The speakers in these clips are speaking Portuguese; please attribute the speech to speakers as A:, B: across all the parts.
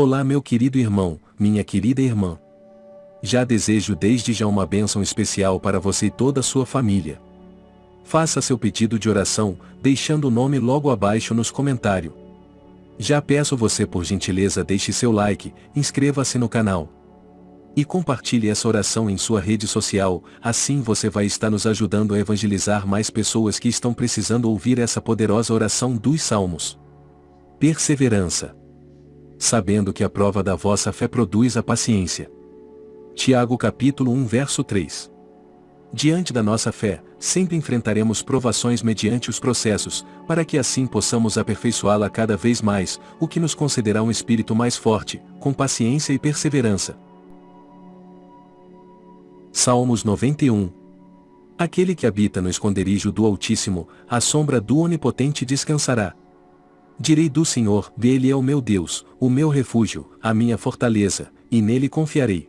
A: Olá meu querido irmão, minha querida irmã. Já desejo desde já uma bênção especial para você e toda a sua família. Faça seu pedido de oração, deixando o nome logo abaixo nos comentários. Já peço você por gentileza deixe seu like, inscreva-se no canal. E compartilhe essa oração em sua rede social, assim você vai estar nos ajudando a evangelizar mais pessoas que estão precisando ouvir essa poderosa oração dos Salmos. Perseverança. Sabendo que a prova da vossa fé produz a paciência. Tiago capítulo 1 verso 3. Diante da nossa fé, sempre enfrentaremos provações mediante os processos, para que assim possamos aperfeiçoá-la cada vez mais, o que nos concederá um espírito mais forte, com paciência e perseverança. Salmos 91 Aquele que habita no esconderijo do Altíssimo, à sombra do Onipotente descansará. Direi do Senhor, dele é o meu Deus, o meu refúgio, a minha fortaleza, e nele confiarei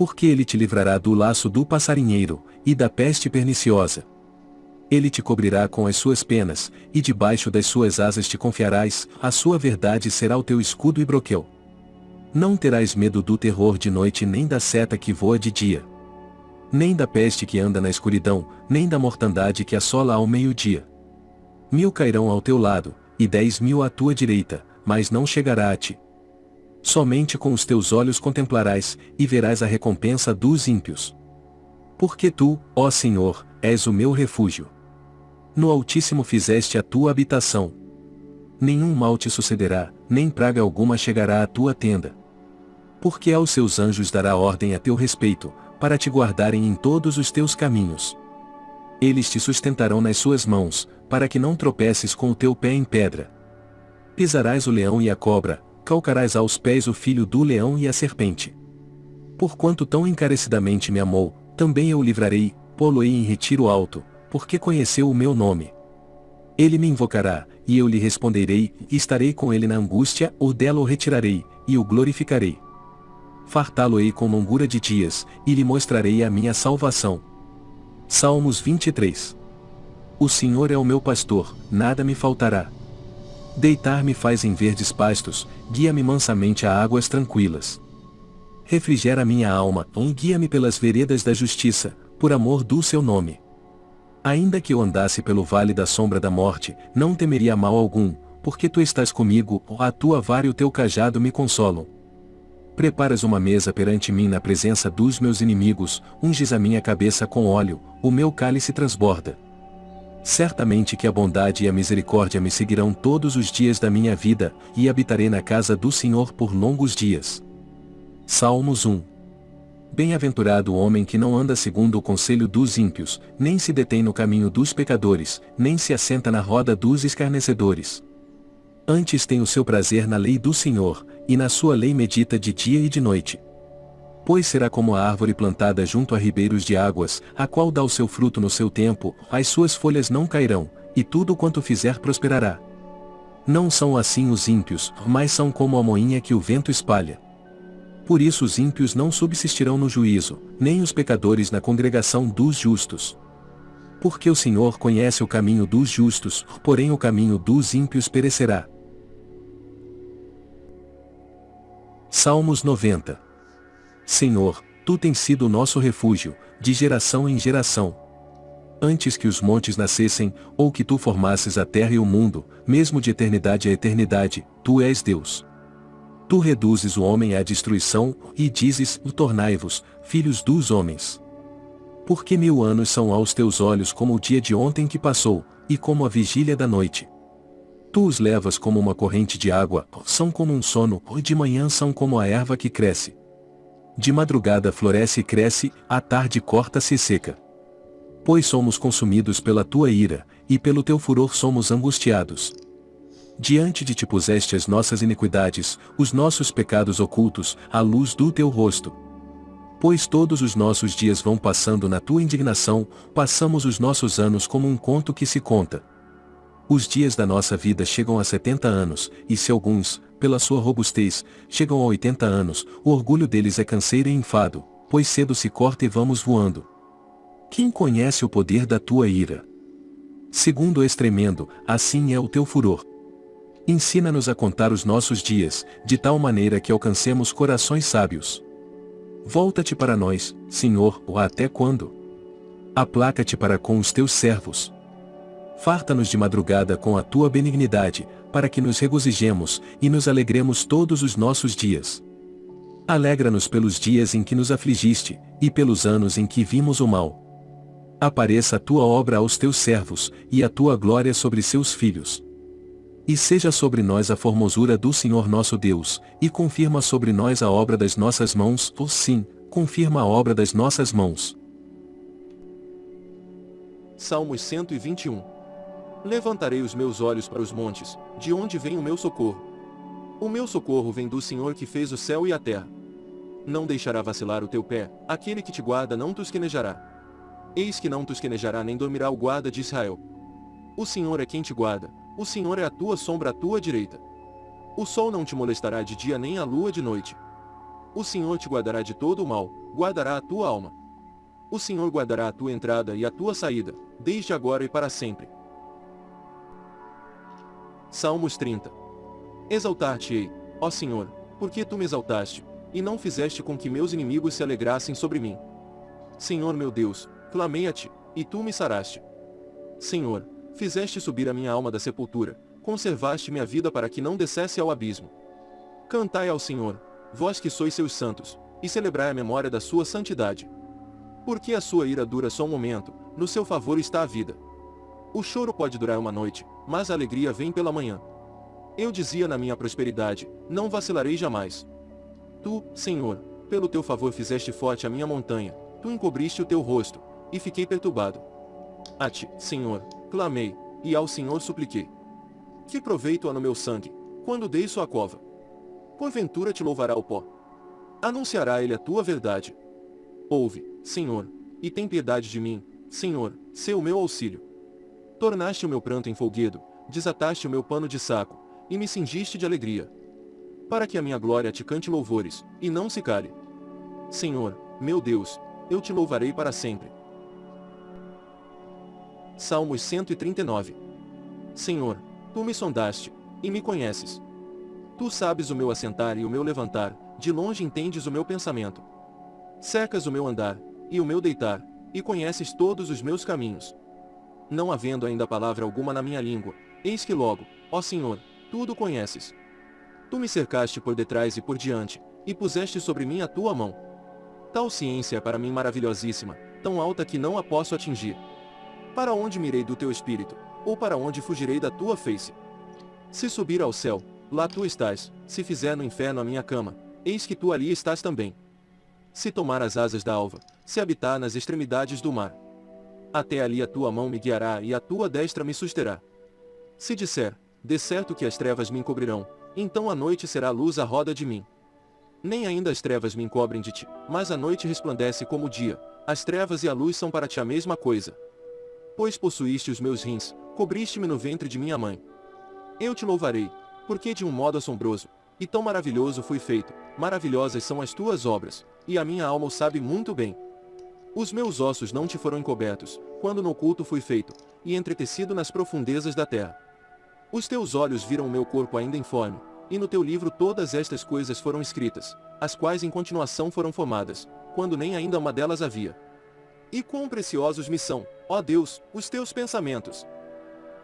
A: porque ele te livrará do laço do passarinheiro, e da peste perniciosa. Ele te cobrirá com as suas penas, e debaixo das suas asas te confiarás, a sua verdade será o teu escudo e broquel. Não terás medo do terror de noite nem da seta que voa de dia. Nem da peste que anda na escuridão, nem da mortandade que assola ao meio-dia. Mil cairão ao teu lado, e dez mil à tua direita, mas não chegará a ti. Somente com os teus olhos contemplarás, e verás a recompensa dos ímpios. Porque tu, ó Senhor, és o meu refúgio. No Altíssimo fizeste a tua habitação. Nenhum mal te sucederá, nem praga alguma chegará à tua tenda. Porque aos seus anjos dará ordem a teu respeito, para te guardarem em todos os teus caminhos. Eles te sustentarão nas suas mãos, para que não tropeces com o teu pé em pedra. Pisarás o leão e a cobra, calcarás aos pés o filho do leão e a serpente. Porquanto tão encarecidamente me amou, também eu o livrarei, pô-lo-ei em retiro alto, porque conheceu o meu nome. Ele me invocará, e eu lhe responderei, e estarei com ele na angústia, ou dela o retirarei, e o glorificarei. Fartá-lo-ei com longura de dias, e lhe mostrarei a minha salvação. Salmos 23 O Senhor é o meu pastor, nada me faltará. Deitar-me faz em verdes pastos, guia-me mansamente a águas tranquilas. Refrigera minha alma, guia-me pelas veredas da justiça, por amor do seu nome. Ainda que eu andasse pelo vale da sombra da morte, não temeria mal algum, porque tu estás comigo, a tua vara e o teu cajado me consolam. Preparas uma mesa perante mim na presença dos meus inimigos, unges a minha cabeça com óleo, o meu cálice transborda. Certamente que a bondade e a misericórdia me seguirão todos os dias da minha vida, e habitarei na casa do Senhor por longos dias. Salmos 1 Bem-aventurado o homem que não anda segundo o conselho dos ímpios, nem se detém no caminho dos pecadores, nem se assenta na roda dos escarnecedores. Antes tem o seu prazer na lei do Senhor, e na sua lei medita de dia e de noite pois será como a árvore plantada junto a ribeiros de águas, a qual dá o seu fruto no seu tempo, as suas folhas não cairão, e tudo quanto fizer prosperará. Não são assim os ímpios, mas são como a moinha que o vento espalha. Por isso os ímpios não subsistirão no juízo, nem os pecadores na congregação dos justos. Porque o Senhor conhece o caminho dos justos, porém o caminho dos ímpios perecerá. Salmos 90 Senhor, tu tens sido o nosso refúgio, de geração em geração. Antes que os montes nascessem, ou que tu formasses a terra e o mundo, mesmo de eternidade a eternidade, tu és Deus. Tu reduzes o homem à destruição, e dizes, tornai-vos, filhos dos homens. Porque mil anos são aos teus olhos como o dia de ontem que passou, e como a vigília da noite. Tu os levas como uma corrente de água, são como um sono, e de manhã são como a erva que cresce. De madrugada floresce e cresce, à tarde corta-se e seca. Pois somos consumidos pela tua ira, e pelo teu furor somos angustiados. Diante de ti puseste as nossas iniquidades, os nossos pecados ocultos, à luz do teu rosto. Pois todos os nossos dias vão passando na tua indignação, passamos os nossos anos como um conto que se conta. Os dias da nossa vida chegam a setenta anos, e se alguns, pela sua robustez, chegam a 80 anos, o orgulho deles é canseiro e enfado, pois cedo se corta e vamos voando. Quem conhece o poder da tua ira? Segundo és tremendo, assim é o teu furor. Ensina-nos a contar os nossos dias, de tal maneira que alcancemos corações sábios. Volta-te para nós, Senhor, ou até quando? Aplaca-te para com os teus servos. Farta-nos de madrugada com a tua benignidade, para que nos regozijemos e nos alegremos todos os nossos dias. Alegra-nos pelos dias em que nos afligiste, e pelos anos em que vimos o mal. Apareça a tua obra aos teus servos, e a tua glória sobre seus filhos. E seja sobre nós a formosura do Senhor nosso Deus, e confirma sobre nós a obra das nossas mãos, ou sim, confirma a obra das nossas mãos.
B: Salmos 121 Levantarei os meus olhos para os montes, de onde vem o meu socorro. O meu socorro vem do Senhor que fez o céu e a terra. Não deixará vacilar o teu pé, aquele que te guarda não tosquenejará. Eis que não tosquenejará nem dormirá o guarda de Israel. O Senhor é quem te guarda, o Senhor é a tua sombra à tua direita. O sol não te molestará de dia nem a lua de noite. O Senhor te guardará de todo o mal, guardará a tua alma. O Senhor guardará a tua entrada e a tua saída, desde agora e para sempre. Salmos 30 Exaltar-te-ei, ó Senhor, porque tu me exaltaste, e não fizeste com que meus inimigos se alegrassem sobre mim. Senhor meu Deus, clamei a ti, e tu me saraste. Senhor, fizeste subir a minha alma da sepultura, conservaste minha vida para que não descesse ao abismo. Cantai ao Senhor, vós que sois seus santos, e celebrai a memória da sua santidade. Porque a sua ira dura só um momento, no seu favor está a vida. O choro pode durar uma noite, mas a alegria vem pela manhã. Eu dizia na minha prosperidade, não vacilarei jamais. Tu, Senhor, pelo teu favor fizeste forte a minha montanha, tu encobriste o teu rosto, e fiquei perturbado. A ti, Senhor, clamei, e ao Senhor supliquei. Que proveito há no meu sangue, quando dei sua cova? Porventura te louvará o pó. Anunciará ele a tua verdade. Ouve, Senhor, e tem piedade de mim, Senhor, seu meu auxílio. Tornaste o meu pranto em folguedo, desataste o meu pano de saco, e me cingiste de alegria. Para que a minha glória te cante louvores, e não se cale. Senhor, meu Deus, eu te louvarei para sempre. Salmos 139 Senhor, tu me sondaste, e me conheces. Tu sabes o meu assentar e o meu levantar, de longe entendes o meu pensamento. Cercas o meu andar, e o meu deitar, e conheces todos os meus caminhos. Não havendo ainda palavra alguma na minha língua, eis que logo, ó Senhor, tudo conheces. Tu me cercaste por detrás e por diante, e puseste sobre mim a tua mão. Tal ciência é para mim maravilhosíssima, tão alta que não a posso atingir. Para onde mirei do teu espírito, ou para onde fugirei da tua face? Se subir ao céu, lá tu estás, se fizer no inferno a minha cama, eis que tu ali estás também. Se tomar as asas da alva, se habitar nas extremidades do mar. Até ali a tua mão me guiará e a tua destra me susterá. Se disser, de certo que as trevas me encobrirão, então a noite será luz à roda de mim. Nem ainda as trevas me encobrem de ti, mas a noite resplandece como o dia, as trevas e a luz são para ti a mesma coisa. Pois possuíste os meus rins, cobriste-me no ventre de minha mãe. Eu te louvarei, porque de um modo assombroso, e tão maravilhoso fui feito, maravilhosas são as tuas obras, e a minha alma o sabe muito bem. Os meus ossos não te foram encobertos, quando no oculto fui feito, e entretecido nas profundezas da terra. Os teus olhos viram o meu corpo ainda informe, e no teu livro todas estas coisas foram escritas, as quais em continuação foram formadas, quando nem ainda uma delas havia. E quão preciosos me são, ó Deus, os teus pensamentos!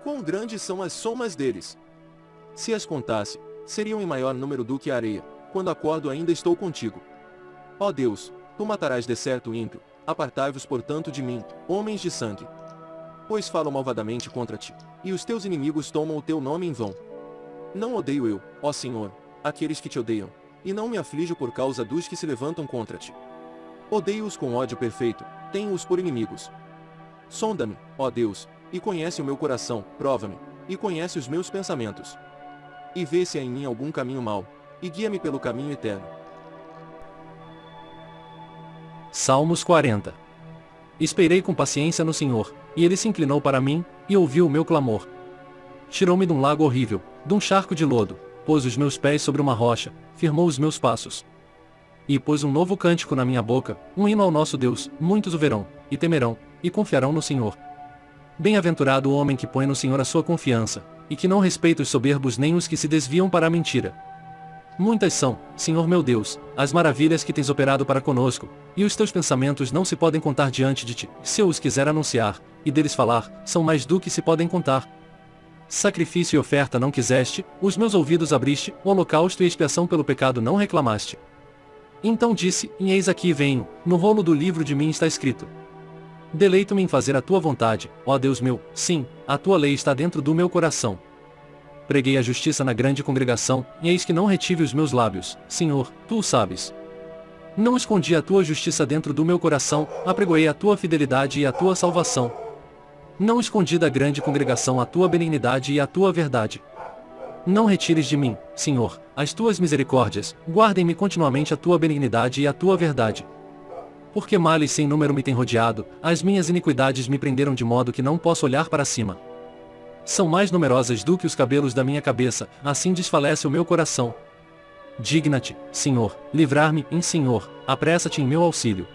B: Quão grandes são as somas deles! Se as contasse, seriam em maior número do que a areia, quando acordo ainda estou contigo. Ó Deus, tu matarás de certo ímpio, apartai-vos portanto de mim, homens de sangue. Pois falam malvadamente contra ti, e os teus inimigos tomam o teu nome em vão. Não odeio eu, ó Senhor, aqueles que te odeiam, e não me aflijo por causa dos que se levantam contra ti. Odeio-os com ódio perfeito, tenho-os por inimigos. Sonda-me, ó Deus, e conhece o meu coração, prova-me, e conhece os meus pensamentos. E vê se há em mim algum caminho mau, e guia-me pelo caminho eterno.
C: Salmos 40 Esperei com paciência no Senhor, e ele se inclinou para mim, e ouviu o meu clamor. Tirou-me de um lago horrível, de um charco de lodo, pôs os meus pés sobre uma rocha, firmou os meus passos. E pôs um novo cântico na minha boca, um hino ao nosso Deus, muitos o verão, e temerão, e confiarão no Senhor. Bem-aventurado o homem que põe no Senhor a sua confiança, e que não respeita os soberbos nem os que se desviam para a mentira. Muitas são, Senhor meu Deus, as maravilhas que tens operado para conosco, e os teus pensamentos não se podem contar diante de ti. Se eu os quiser anunciar, e deles falar, são mais do que se podem contar. Sacrifício e oferta não quiseste, os meus ouvidos abriste, o holocausto e expiação pelo pecado não reclamaste. Então disse, e eis aqui venho, no rolo do livro de mim está escrito. Deleito-me em fazer a tua vontade, ó Deus meu, sim, a tua lei está dentro do meu coração. Preguei a justiça na grande congregação, e eis que não retive os meus lábios, Senhor, tu o sabes. Não escondi a tua justiça dentro do meu coração, apregoei a tua fidelidade e a tua salvação. Não escondi da grande congregação a tua benignidade e a tua verdade. Não retires de mim, Senhor, as tuas misericórdias, guardem-me continuamente a tua benignidade e a tua verdade. Porque males sem número me têm rodeado, as minhas iniquidades me prenderam de modo que não posso olhar para cima são mais numerosas do que os cabelos da minha cabeça, assim desfalece o meu coração. Digna-te, Senhor, livrar-me, em Senhor, apressa-te em meu auxílio.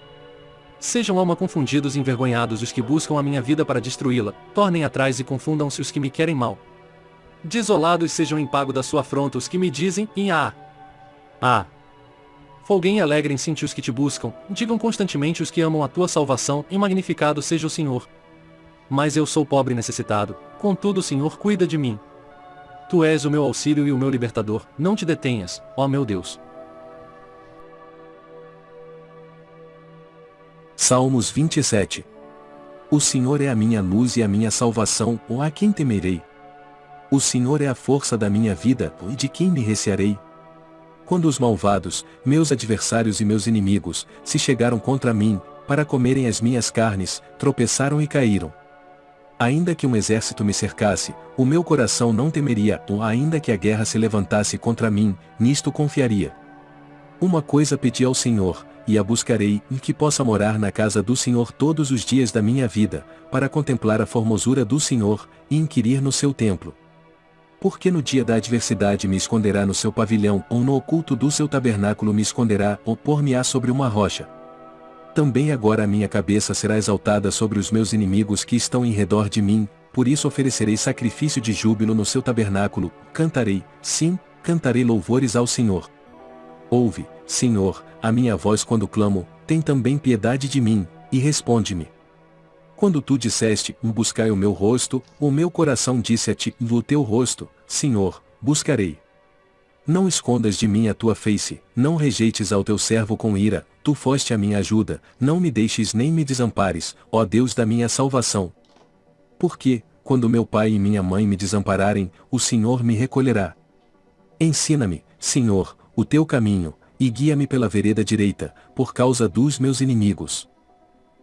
C: Sejam alma confundidos e envergonhados os que buscam a minha vida para destruí-la, tornem atrás e confundam-se os que me querem mal. Desolados sejam em pago da sua afronta os que me dizem, em ah. Ah. Folguem e alegrem-se os que te buscam, digam constantemente os que amam a tua salvação, e magnificado seja o Senhor. Mas eu sou pobre e necessitado, Contudo o Senhor cuida de mim. Tu és o meu auxílio e o meu libertador, não te detenhas, ó meu Deus.
A: Salmos 27 O Senhor é a minha luz e a minha salvação, ou a quem temerei? O Senhor é a força da minha vida, e de quem me recearei? Quando os malvados, meus adversários e meus inimigos, se chegaram contra mim, para comerem as minhas carnes, tropeçaram e caíram. Ainda que um exército me cercasse, o meu coração não temeria, ou ainda que a guerra se levantasse contra mim, nisto confiaria. Uma coisa pedi ao Senhor, e a buscarei, e que possa morar na casa do Senhor todos os dias da minha vida, para contemplar a formosura do Senhor, e inquirir no seu templo. Porque no dia da adversidade me esconderá no seu pavilhão, ou no oculto do seu tabernáculo me esconderá, ou pôr-me-á sobre uma rocha. Também agora a minha cabeça será exaltada sobre os meus inimigos que estão em redor de mim, por isso oferecerei sacrifício de júbilo no seu tabernáculo, cantarei, sim, cantarei louvores ao Senhor. Ouve, Senhor, a minha voz quando clamo, tem também piedade de mim, e responde-me. Quando tu disseste, buscai o meu rosto, o meu coração disse a ti, o teu rosto, Senhor, buscarei. Não escondas de mim a tua face, não rejeites ao teu servo com ira, tu foste a minha ajuda, não me deixes nem me desampares, ó Deus da minha salvação. Porque, quando meu pai e minha mãe me desampararem, o Senhor me recolherá. Ensina-me, Senhor, o teu caminho, e guia-me pela vereda direita, por causa dos meus inimigos.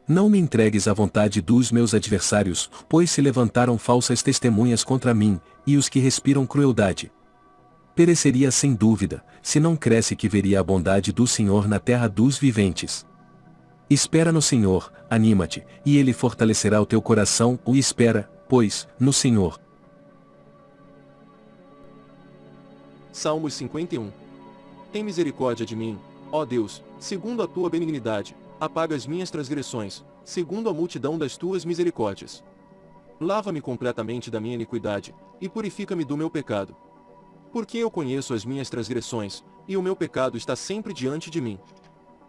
A: Não me entregues à vontade dos meus adversários, pois se levantaram falsas testemunhas contra mim, e os que respiram crueldade pereceria sem dúvida, se não cresce que veria a bondade do Senhor na terra dos viventes. Espera no Senhor, anima-te, e Ele fortalecerá o teu coração, o espera, pois, no Senhor.
B: Salmos 51 Tem misericórdia de mim, ó Deus, segundo a tua benignidade, apaga as minhas transgressões, segundo a multidão das tuas misericórdias. Lava-me completamente da minha iniquidade, e purifica-me do meu pecado porque eu conheço as minhas transgressões, e o meu pecado está sempre diante de mim.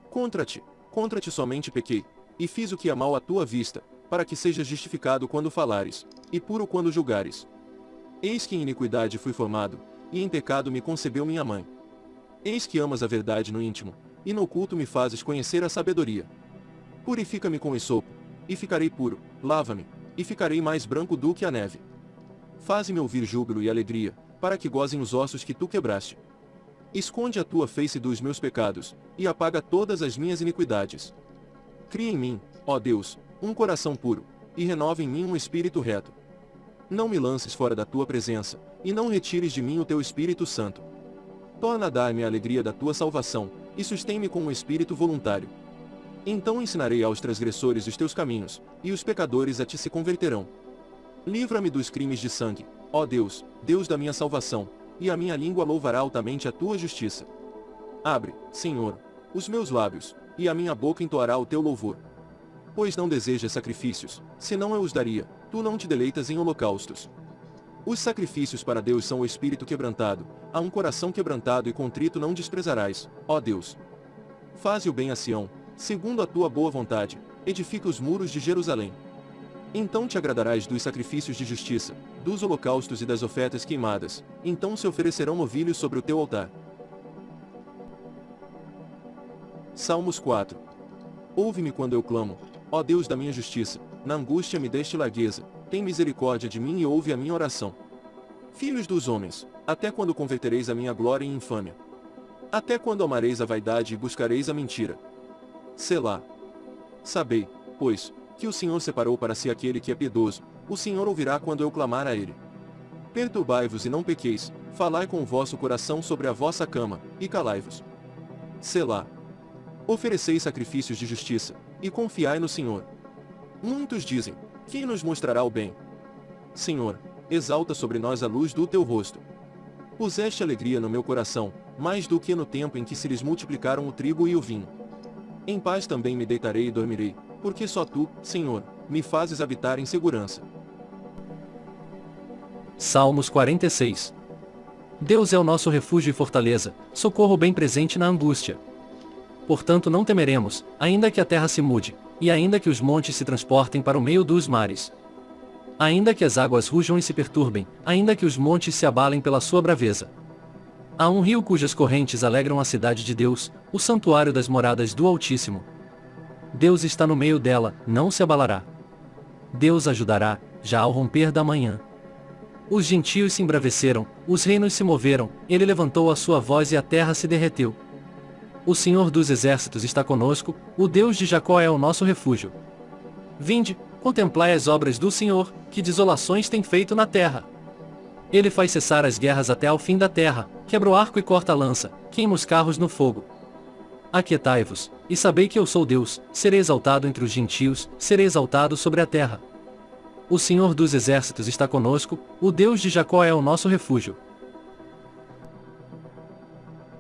B: Contra ti, contra ti somente pequei, e fiz o que é mal à tua vista, para que sejas justificado quando falares, e puro quando julgares. Eis que em iniquidade fui formado, e em pecado me concebeu minha mãe. Eis que amas a verdade no íntimo, e no oculto me fazes conhecer a sabedoria. Purifica-me com esopo, e ficarei puro, lava-me, e ficarei mais branco do que a neve. Faze-me ouvir júbilo e alegria, para que gozem os ossos que tu quebraste. Esconde a tua face dos meus pecados, e apaga todas as minhas iniquidades. Cria em mim, ó Deus, um coração puro, e renova em mim um espírito reto. Não me lances fora da tua presença, e não retires de mim o teu Espírito Santo. Torna a dar-me a alegria da tua salvação, e sustém-me com um espírito voluntário. Então ensinarei aos transgressores os teus caminhos, e os pecadores a ti se converterão. Livra-me dos crimes de sangue, Ó Deus, Deus da minha salvação, e a minha língua louvará altamente a tua justiça. Abre, Senhor, os meus lábios, e a minha boca entoará o teu louvor. Pois não desejas sacrifícios, senão eu os daria, tu não te deleitas em holocaustos. Os sacrifícios para Deus são o espírito quebrantado, a um coração quebrantado e contrito não desprezarás, ó Deus. Faze o bem a Sião, segundo a tua boa vontade, edifica os muros de Jerusalém. Então te agradarás dos sacrifícios de justiça, dos holocaustos e das ofertas queimadas, então se oferecerão novilhos sobre o teu altar. Salmos 4 Ouve-me quando eu clamo, ó Deus da minha justiça, na angústia me deste largueza, tem misericórdia de mim e ouve a minha oração. Filhos dos homens, até quando convertereis a minha glória em infâmia? Até quando amareis a vaidade e buscareis a mentira? Selá. Sabei, pois, que o Senhor separou para si aquele que é piedoso, o Senhor ouvirá quando eu clamar a ele. Perturbai-vos e não pequeis, falai com o vosso coração sobre a vossa cama, e calai-vos. Selá. Ofereceis sacrifícios de justiça, e confiai no Senhor. Muitos dizem, quem nos mostrará o bem? Senhor, exalta sobre nós a luz do teu rosto. Puseste alegria no meu coração, mais do que no tempo em que se lhes multiplicaram o trigo e o vinho. Em paz também me deitarei e dormirei, porque só tu, Senhor, me fazes habitar em segurança.
C: Salmos 46 Deus é o nosso refúgio e fortaleza, socorro bem presente na angústia portanto não temeremos, ainda que a terra se mude, e ainda que os montes se transportem para o meio dos mares. Ainda que as águas rujam e se perturbem, ainda que os montes se abalem pela sua braveza. Há um rio cujas correntes alegram a cidade de Deus, o santuário das moradas do Altíssimo. Deus está no meio dela, não se abalará. Deus ajudará, já ao romper da manhã. Os gentios se embraveceram, os reinos se moveram, ele levantou a sua voz e a terra se derreteu. O Senhor dos Exércitos está conosco, o Deus de Jacó é o nosso refúgio. Vinde, contemplai as obras do Senhor, que desolações tem feito na terra. Ele faz cessar as guerras até ao fim da terra, quebra o arco e corta a lança, queima os carros no fogo. Aquietai-vos, e sabei que eu sou Deus, serei exaltado entre os gentios, serei exaltado sobre a terra. O Senhor dos Exércitos está conosco, o Deus de Jacó é o nosso refúgio.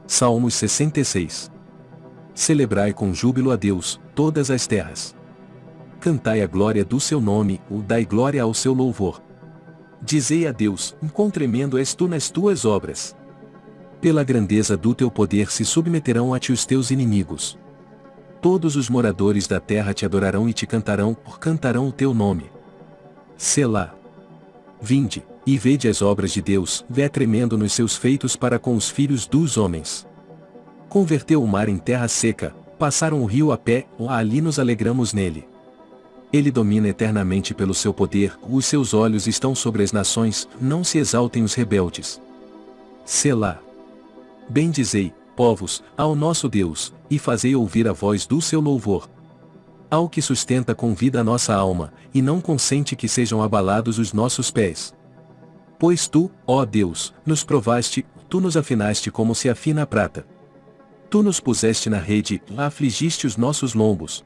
A: Salmos 66 Celebrai com júbilo a Deus, todas as terras. Cantai a glória do seu nome, o dai glória ao seu louvor. Dizei a Deus, quão tremendo és tu nas tuas obras. Pela grandeza do teu poder se submeterão a ti os teus inimigos. Todos os moradores da terra te adorarão e te cantarão, cantarão o teu nome. Selá. Vinde, e vede as obras de Deus, vé tremendo nos seus feitos para com os filhos dos homens. Converteu o mar em terra seca, passaram o rio a pé, ali nos alegramos nele. Ele domina eternamente pelo seu poder, os seus olhos estão sobre as nações, não se exaltem os rebeldes. Selá. Bendizei, povos, ao nosso Deus, e fazei ouvir a voz do seu louvor. Ao que sustenta com vida a nossa alma, e não consente que sejam abalados os nossos pés. Pois tu, ó Deus, nos provaste, tu nos afinaste como se afina a prata. Tu nos puseste na rede, afligiste os nossos lombos.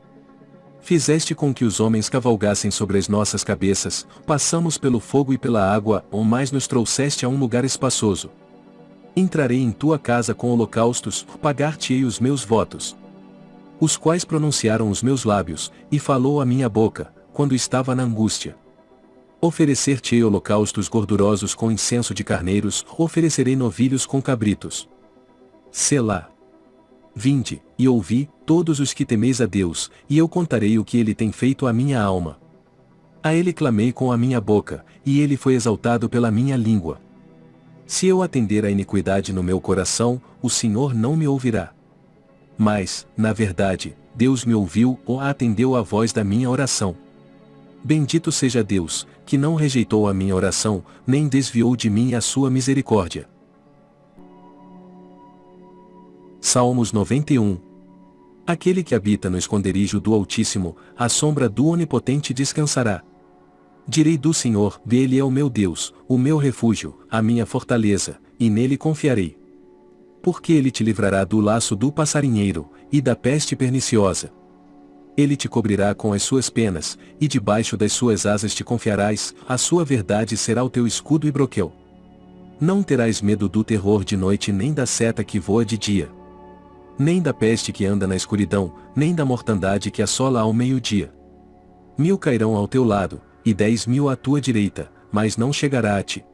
A: Fizeste com que os homens cavalgassem sobre as nossas cabeças, passamos pelo fogo e pela água, ou mais nos trouxeste a um lugar espaçoso. Entrarei em tua casa com holocaustos, pagar-te-ei os meus votos. Os quais pronunciaram os meus lábios, e falou a minha boca, quando estava na angústia. Oferecer-te-ei holocaustos gordurosos com incenso de carneiros, oferecerei novilhos com cabritos. Selá. Vinde, e ouvi, todos os que temeis a Deus, e eu contarei o que ele tem feito à minha alma. A ele clamei com a minha boca, e ele foi exaltado pela minha língua. Se eu atender à iniquidade no meu coração, o Senhor não me ouvirá. Mas, na verdade, Deus me ouviu ou atendeu à voz da minha oração. Bendito seja Deus, que não rejeitou a minha oração, nem desviou de mim a sua misericórdia. Salmos 91 Aquele que habita no esconderijo do Altíssimo, à sombra do Onipotente descansará. Direi do Senhor, dele é o meu Deus, o meu refúgio, a minha fortaleza, e nele confiarei. Porque ele te livrará do laço do passarinheiro, e da peste perniciosa ele te cobrirá com as suas penas, e debaixo das suas asas te confiarás, a sua verdade será o teu escudo e broquel. Não terás medo do terror de noite nem da seta que voa de dia. Nem da peste que anda na escuridão, nem da mortandade que assola ao meio-dia. Mil cairão ao teu lado, e dez mil à tua direita, mas não chegará a ti.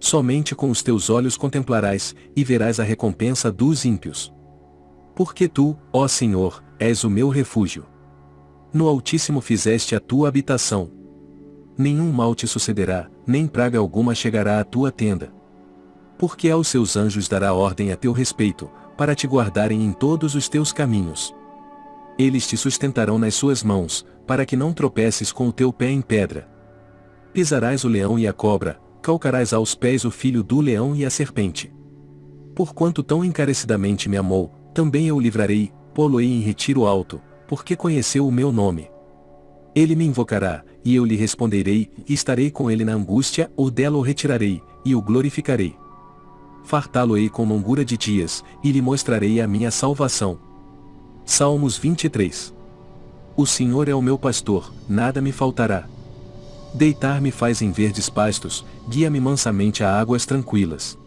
A: Somente com os teus olhos contemplarás, e verás a recompensa dos ímpios. Porque tu, ó Senhor, és o meu refúgio. No Altíssimo fizeste a tua habitação. Nenhum mal te sucederá, nem praga alguma chegará à tua tenda. Porque aos seus anjos dará ordem a teu respeito, para te guardarem em todos os teus caminhos. Eles te sustentarão nas suas mãos, para que não tropeces com o teu pé em pedra. Pisarás o leão e a cobra, calcarás aos pés o filho do leão e a serpente. Porquanto tão encarecidamente me amou, também eu o livrarei, pô-lo-ei em retiro alto, porque conheceu o meu nome. Ele me invocará, e eu lhe responderei, e estarei com ele na angústia, ou dela o retirarei, e o glorificarei. Fartá-lo-ei com longura de dias, e lhe mostrarei a minha salvação. Salmos 23 O Senhor é o meu pastor, nada me faltará. Deitar-me faz em verdes pastos, guia-me mansamente a águas tranquilas.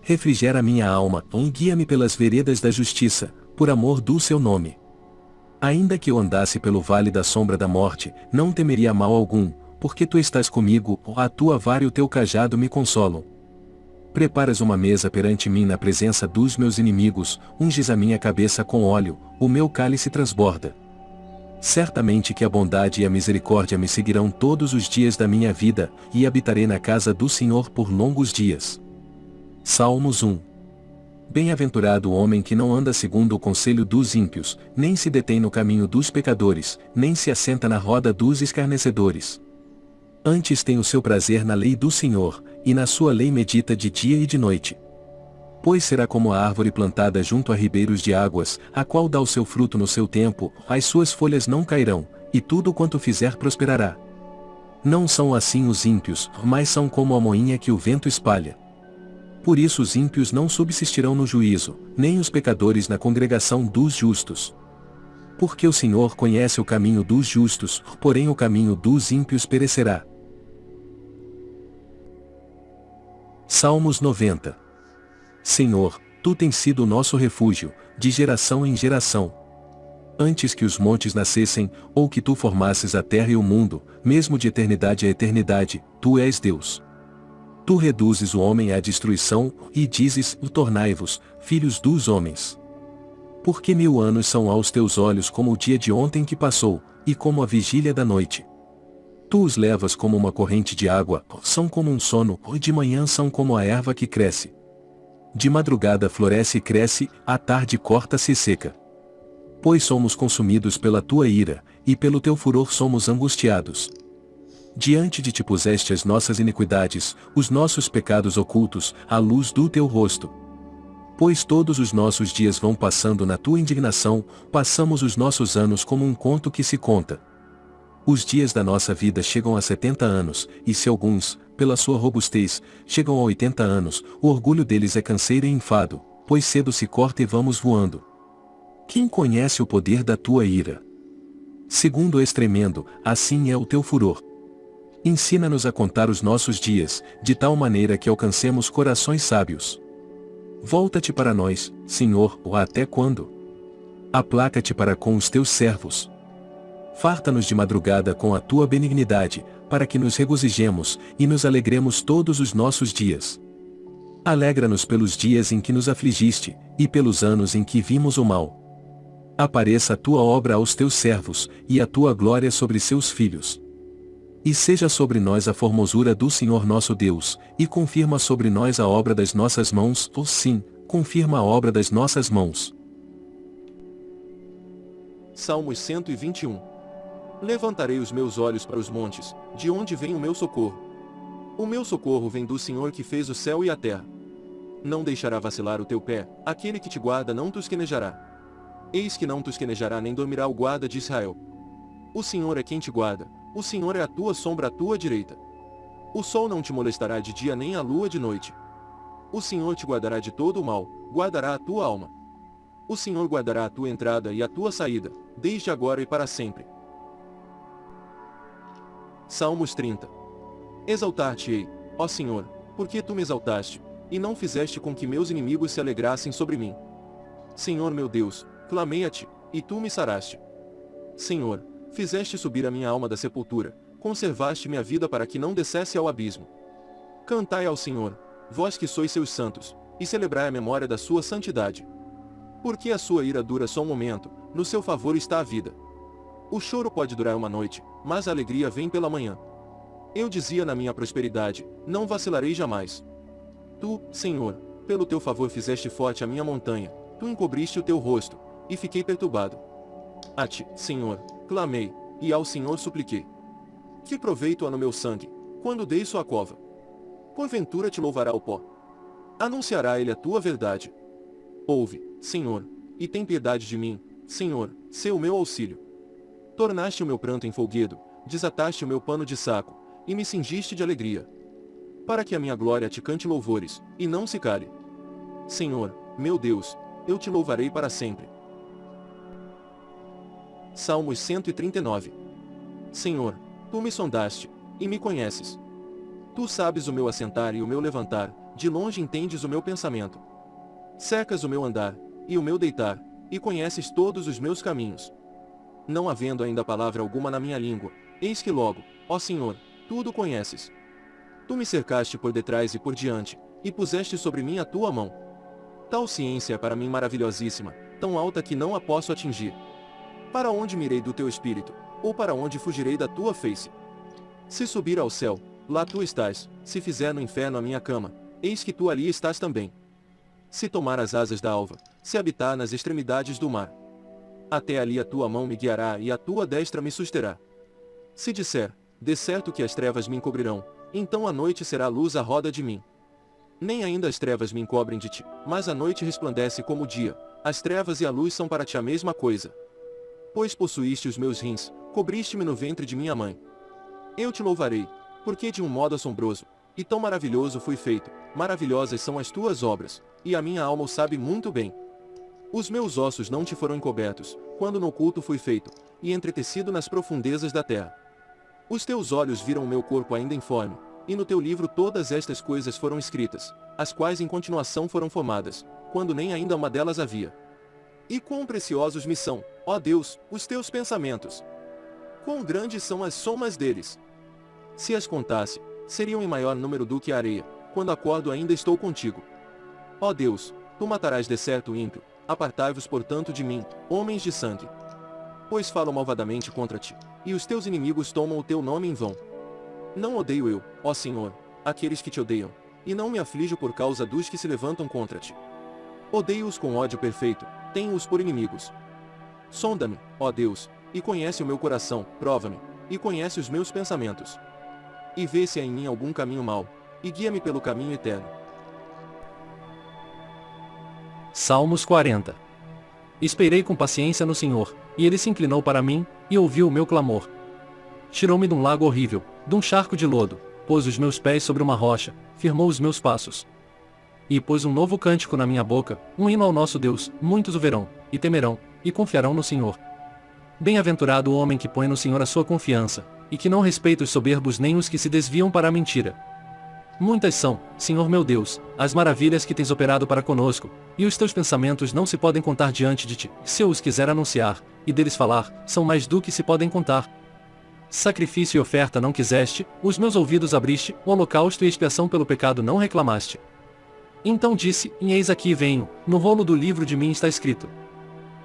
A: Refrigera minha alma, guia-me pelas veredas da justiça, por amor do seu nome. Ainda que eu andasse pelo vale da sombra da morte, não temeria mal algum, porque tu estás comigo, a tua vara e o teu cajado me consolam. Preparas uma mesa perante mim na presença dos meus inimigos, unges a minha cabeça com óleo, o meu cálice transborda. Certamente que a bondade e a misericórdia me seguirão todos os dias da minha vida, e habitarei na casa do Senhor por longos dias. Salmos 1 Bem-aventurado o homem que não anda segundo o conselho dos ímpios, nem se detém no caminho dos pecadores, nem se assenta na roda dos escarnecedores. Antes tem o seu prazer na lei do Senhor, e na sua lei medita de dia e de noite. Pois será como a árvore plantada junto a ribeiros de águas, a qual dá o seu fruto no seu tempo, as suas folhas não cairão, e tudo quanto fizer prosperará. Não são assim os ímpios, mas são como a moinha que o vento espalha. Por isso os ímpios não subsistirão no juízo, nem os pecadores na congregação dos justos. Porque o Senhor conhece o caminho dos justos, porém o caminho dos ímpios perecerá. Salmos 90 Senhor, Tu tens sido o nosso refúgio, de geração em geração. Antes que os montes nascessem, ou que Tu formasses a terra e o mundo, mesmo de eternidade a eternidade, Tu és Deus. Tu reduzes o homem à destruição, e dizes, tornai-vos, filhos dos homens. Porque mil anos são aos teus olhos como o dia de ontem que passou, e como a vigília da noite. Tu os levas como uma corrente de água, são como um sono, e de manhã são como a erva que cresce. De madrugada floresce e cresce, à tarde corta-se e seca. Pois somos consumidos pela tua ira, e pelo teu furor somos angustiados. Diante de ti puseste as nossas iniquidades, os nossos pecados ocultos, à luz do teu rosto. Pois todos os nossos dias vão passando na tua indignação, passamos os nossos anos como um conto que se conta. Os dias da nossa vida chegam a setenta anos, e se alguns, pela sua robustez, chegam a oitenta anos, o orgulho deles é canseiro e enfado, pois cedo se corta e vamos voando. Quem conhece o poder da tua ira? Segundo és tremendo, assim é o teu furor. Ensina-nos a contar os nossos dias, de tal maneira que alcancemos corações sábios. Volta-te para nós, Senhor, ou até quando? Aplaca-te para com os teus servos. Farta-nos de madrugada com a tua benignidade, para que nos regozijemos, e nos alegremos todos os nossos dias. Alegra-nos pelos dias em que nos afligiste, e pelos anos em que vimos o mal. Apareça a tua obra aos teus servos, e a tua glória sobre seus filhos. E seja sobre nós a formosura do Senhor nosso Deus, e confirma sobre nós a obra das nossas mãos, ou sim, confirma a obra das nossas mãos.
B: Salmos 121 Levantarei os meus olhos para os montes, de onde vem o meu socorro. O meu socorro vem do Senhor que fez o céu e a terra. Não deixará vacilar o teu pé, aquele que te guarda não tosquenejará. Eis que não tosquenejará nem dormirá o guarda de Israel. O Senhor é quem te guarda, o Senhor é a tua sombra à tua direita. O sol não te molestará de dia nem a lua de noite. O Senhor te guardará de todo o mal, guardará a tua alma. O Senhor guardará a tua entrada e a tua saída, desde agora e para sempre. Salmos 30 Exaltar-te-ei, ó Senhor, porque tu me exaltaste, e não fizeste com que meus inimigos se alegrassem sobre mim. Senhor meu Deus, clamei a ti, e tu me saraste. Senhor, Fizeste subir a minha alma da sepultura, conservaste minha vida para que não descesse ao abismo. Cantai ao Senhor, vós que sois seus santos, e celebrai a memória da sua santidade. Porque a sua ira dura só um momento, no seu favor está a vida. O choro pode durar uma noite, mas a alegria vem pela manhã. Eu dizia na minha prosperidade, não vacilarei jamais. Tu, Senhor, pelo teu favor fizeste forte a minha montanha, tu encobriste o teu rosto, e fiquei perturbado. A ti, Senhor, clamei, e ao Senhor supliquei. Que proveito há no meu sangue, quando dei sua cova? Porventura te louvará o pó. Anunciará ele a tua verdade. Ouve, Senhor, e tem piedade de mim, Senhor, o meu auxílio. Tornaste o meu pranto em folguedo, desataste o meu pano de saco, e me cingiste de alegria. Para que a minha glória te cante louvores, e não se cale. Senhor, meu Deus, eu te louvarei para sempre. Salmos 139 Senhor, tu me sondaste, e me conheces. Tu sabes o meu assentar e o meu levantar, de longe entendes o meu pensamento. Secas o meu andar, e o meu deitar, e conheces todos os meus caminhos. Não havendo ainda palavra alguma na minha língua, eis que logo, ó Senhor, tudo conheces. Tu me cercaste por detrás e por diante, e puseste sobre mim a tua mão. Tal ciência é para mim maravilhosíssima, tão alta que não a posso atingir. Para onde mirei do teu espírito, ou para onde fugirei da tua face? Se subir ao céu, lá tu estás, se fizer no inferno a minha cama, eis que tu ali estás também. Se tomar as asas da alva, se habitar nas extremidades do mar, até ali a tua mão me guiará e a tua destra me susterá. Se disser, de certo que as trevas me encobrirão, então a noite será luz à roda de mim. Nem ainda as trevas me encobrem de ti, mas a noite resplandece como o dia, as trevas e a luz são para ti a mesma coisa. Pois possuíste os meus rins, cobriste-me no ventre de minha mãe. Eu te louvarei, porque de um modo assombroso, e tão maravilhoso fui feito, maravilhosas são as tuas obras, e a minha alma o sabe muito bem. Os meus ossos não te foram encobertos, quando no oculto fui feito, e entretecido nas profundezas da terra. Os teus olhos viram o meu corpo ainda informe, e no teu livro todas estas coisas foram escritas, as quais em continuação foram formadas, quando nem ainda uma delas havia. E quão preciosos me são, ó Deus, os teus pensamentos! Quão grandes são as somas deles! Se as contasse, seriam em maior número do que a areia, quando acordo ainda estou contigo. Ó Deus, tu matarás de certo o ímpio, Apartai-vos portanto de mim, homens de sangue. Pois falam malvadamente contra ti, e os teus inimigos tomam o teu nome em vão. Não odeio eu, ó Senhor, aqueles que te odeiam, e não me aflijo por causa dos que se levantam contra ti. Odeio-os com ódio perfeito, tenho-os por inimigos. Sonda-me, ó Deus, e conhece o meu coração, prova-me, e conhece os meus pensamentos. E vê se há em mim algum caminho mau, e guia-me pelo caminho eterno.
C: Salmos 40 Esperei com paciência no Senhor, e ele se inclinou para mim, e ouviu o meu clamor. Tirou-me de um lago horrível, de um charco de lodo, pôs os meus pés sobre uma rocha, firmou os meus passos. E pôs um novo cântico na minha boca, um hino ao nosso Deus, muitos o verão, e temerão, e confiarão no Senhor. Bem-aventurado o homem que põe no Senhor a sua confiança, e que não respeita os soberbos nem os que se desviam para a mentira. Muitas são, Senhor meu Deus, as maravilhas que tens operado para conosco, e os teus pensamentos não se podem contar diante de ti. Se eu os quiser anunciar, e deles falar, são mais do que se podem contar. Sacrifício e oferta não quiseste, os meus ouvidos abriste, o holocausto e expiação pelo pecado não reclamaste. Então disse, e eis aqui venho, no rolo do livro de mim está escrito.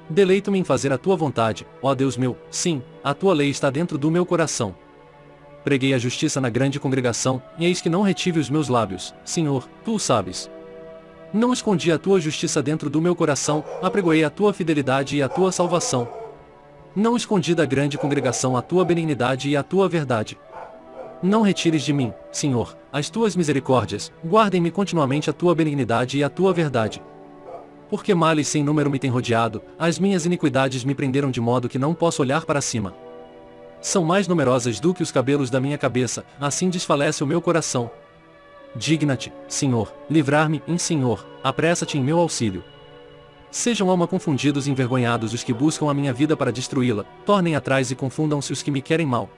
C: Deleito-me em fazer a tua vontade, ó Deus meu, sim, a tua lei está dentro do meu coração. Preguei a justiça na grande congregação, e eis que não retive os meus lábios, Senhor, tu o sabes. Não escondi a tua justiça dentro do meu coração, apregoei a tua fidelidade e a tua salvação. Não escondi da grande congregação a tua benignidade e a tua verdade. Não retires de mim, Senhor, as tuas misericórdias, guardem-me continuamente a tua benignidade e a tua verdade. Porque males sem número me têm rodeado, as minhas iniquidades me prenderam de modo que não posso olhar para cima são mais numerosas do que os cabelos da minha cabeça, assim desfalece o meu coração. Digna-te, Senhor, livrar-me, em Senhor, apressa-te em meu auxílio. Sejam alma confundidos e envergonhados os que buscam a minha vida para destruí-la, tornem atrás e confundam-se os que me querem mal.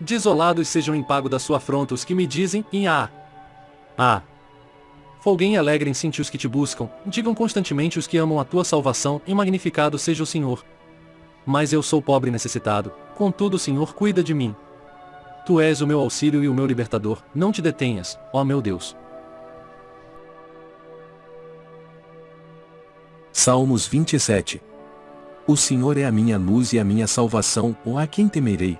C: Desolados sejam em pago da sua afronta os que me dizem, em ah, ah. Folguem e alegrem-se os que te buscam, digam constantemente os que amam a tua salvação, e magnificado seja o Senhor. Mas eu sou pobre e necessitado, contudo o Senhor cuida de mim. Tu és o meu auxílio e o meu libertador, não te detenhas, ó meu Deus.
A: Salmos 27 O Senhor é a minha luz e a minha salvação, ou a quem temerei?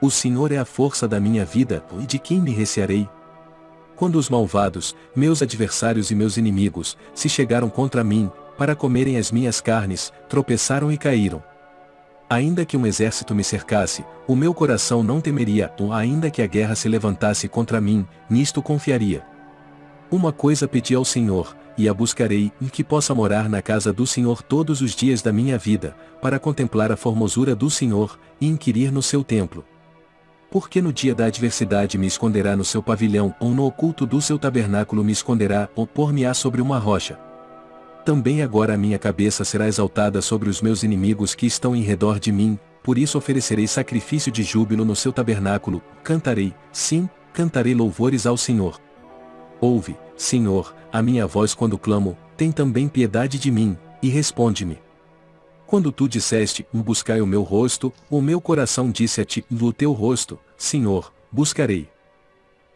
A: O Senhor é a força da minha vida, e de quem me recearei? Quando os malvados, meus adversários e meus inimigos, se chegaram contra mim, para comerem as minhas carnes, tropeçaram e caíram. Ainda que um exército me cercasse, o meu coração não temeria, ou ainda que a guerra se levantasse contra mim, nisto confiaria. Uma coisa pedi ao Senhor, e a buscarei, e que possa morar na casa do Senhor todos os dias da minha vida, para contemplar a formosura do Senhor, e inquirir no seu templo. Porque no dia da adversidade me esconderá no seu pavilhão, ou no oculto do seu tabernáculo me esconderá, ou pôr-me-á sobre uma rocha também agora a minha cabeça será exaltada sobre os meus inimigos que estão em redor de mim, por isso oferecerei sacrifício de júbilo no seu tabernáculo, cantarei, sim, cantarei louvores ao Senhor. Ouve, Senhor, a minha voz quando clamo, tem também piedade de mim, e responde-me. Quando tu disseste, buscai o meu rosto, o meu coração disse a ti, no teu rosto, Senhor, buscarei.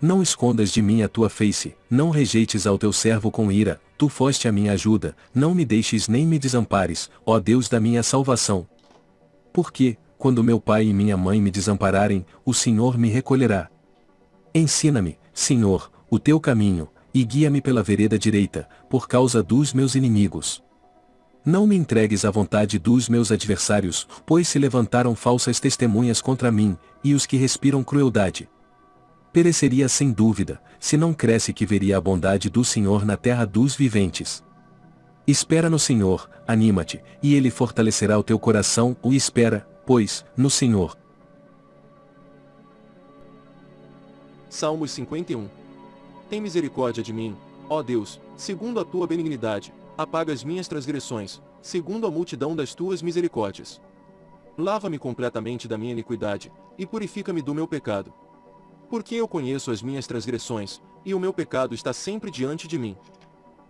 A: Não escondas de mim a tua face, não rejeites ao teu servo com ira, tu foste a minha ajuda, não me deixes nem me desampares, ó Deus da minha salvação. Porque, quando meu pai e minha mãe me desampararem, o Senhor me recolherá. Ensina-me, Senhor, o teu caminho, e guia-me pela vereda direita, por causa dos meus inimigos. Não me entregues à vontade dos meus adversários, pois se levantaram falsas testemunhas contra mim, e os que respiram crueldade pereceria sem dúvida, se não cresce que veria a bondade do Senhor na terra dos viventes. Espera no Senhor, anima-te, e Ele fortalecerá o teu coração, o espera, pois, no Senhor.
B: Salmos 51 Tem misericórdia de mim, ó Deus, segundo a tua benignidade, apaga as minhas transgressões, segundo a multidão das tuas misericórdias. Lava-me completamente da minha iniquidade, e purifica-me do meu pecado, porque eu conheço as minhas transgressões, e o meu pecado está sempre diante de mim.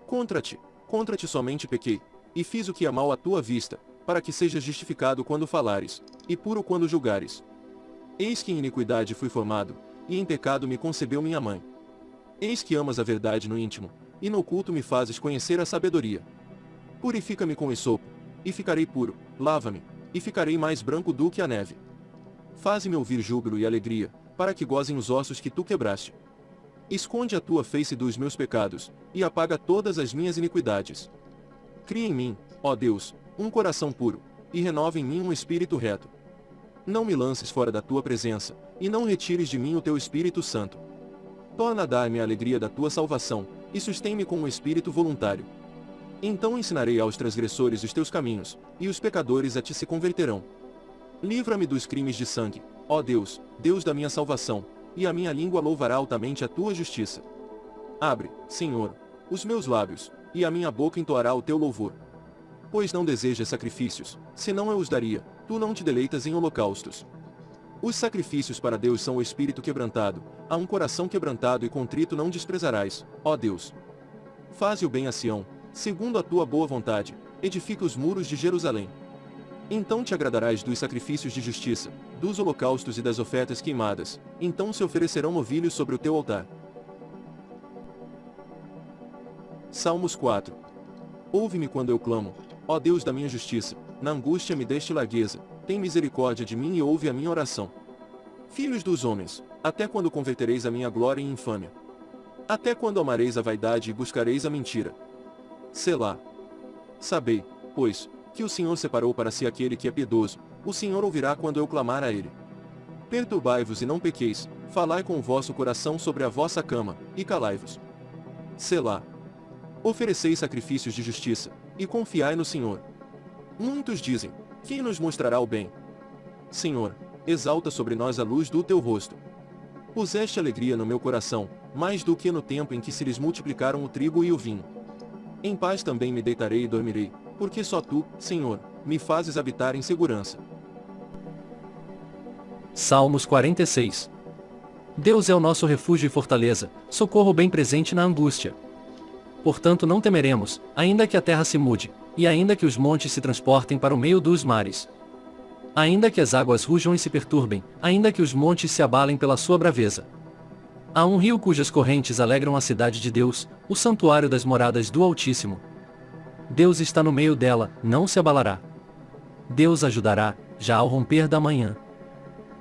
B: Contra ti, contra ti somente pequei, e fiz o que é mal à tua vista, para que sejas justificado quando falares, e puro quando julgares. Eis que em iniquidade fui formado, e em pecado me concebeu minha mãe. Eis que amas a verdade no íntimo, e no oculto me fazes conhecer a sabedoria. Purifica-me com esopo, e ficarei puro, lava-me, e ficarei mais branco do que a neve. Faze-me ouvir júbilo e alegria, para que gozem os ossos que tu quebraste. Esconde a tua face dos meus pecados, e apaga todas as minhas iniquidades. Cria em mim, ó Deus, um coração puro, e renova em mim um espírito reto. Não me lances fora da tua presença, e não retires de mim o teu Espírito Santo. Torna a dar-me a alegria da tua salvação, e sustém-me com um espírito voluntário. Então ensinarei aos transgressores os teus caminhos, e os pecadores a ti se converterão. Livra-me dos crimes de sangue, Ó Deus, Deus da minha salvação, e a minha língua louvará altamente a tua justiça. Abre, Senhor, os meus lábios, e a minha boca entoará o teu louvor. Pois não desejas sacrifícios, senão eu os daria, tu não te deleitas em holocaustos. Os sacrifícios para Deus são o espírito quebrantado, a um coração quebrantado e contrito não desprezarás, ó Deus. Faze o bem a Sião, segundo a tua boa vontade, edifica os muros de Jerusalém. Então te agradarás dos sacrifícios de justiça, dos holocaustos e das ofertas queimadas, então se oferecerão novilhos sobre o teu altar. Salmos 4 Ouve-me quando eu clamo, ó Deus da minha justiça, na angústia me deste largueza, tem misericórdia de mim e ouve a minha oração. Filhos dos homens, até quando convertereis a minha glória em infâmia? Até quando amareis a vaidade e buscareis a mentira? Selá. Sabei, pois, que o Senhor separou para si aquele que é piedoso, o Senhor ouvirá quando eu clamar a ele. Perturbai-vos e não pequeis, falai com o vosso coração sobre a vossa cama, e calai-vos. Selá. Ofereceis sacrifícios de justiça, e confiai no Senhor. Muitos dizem, quem nos mostrará o bem? Senhor, exalta sobre nós a luz do teu rosto. Puseste alegria no meu coração, mais do que no tempo em que se lhes multiplicaram o trigo e o vinho. Em paz também me deitarei e dormirei, porque só tu, Senhor, me fazes habitar em segurança.
C: Salmos 46 Deus é o nosso refúgio e fortaleza, socorro bem presente na angústia. Portanto não temeremos, ainda que a terra se mude, e ainda que os montes se transportem para o meio dos mares. ainda que as águas rujam e se perturbem, ainda que os montes se abalem pela sua braveza. Há um rio cujas correntes alegram a cidade de Deus, o santuário das moradas do Altíssimo. Deus está no meio dela, não se abalará. Deus ajudará, já ao romper da manhã.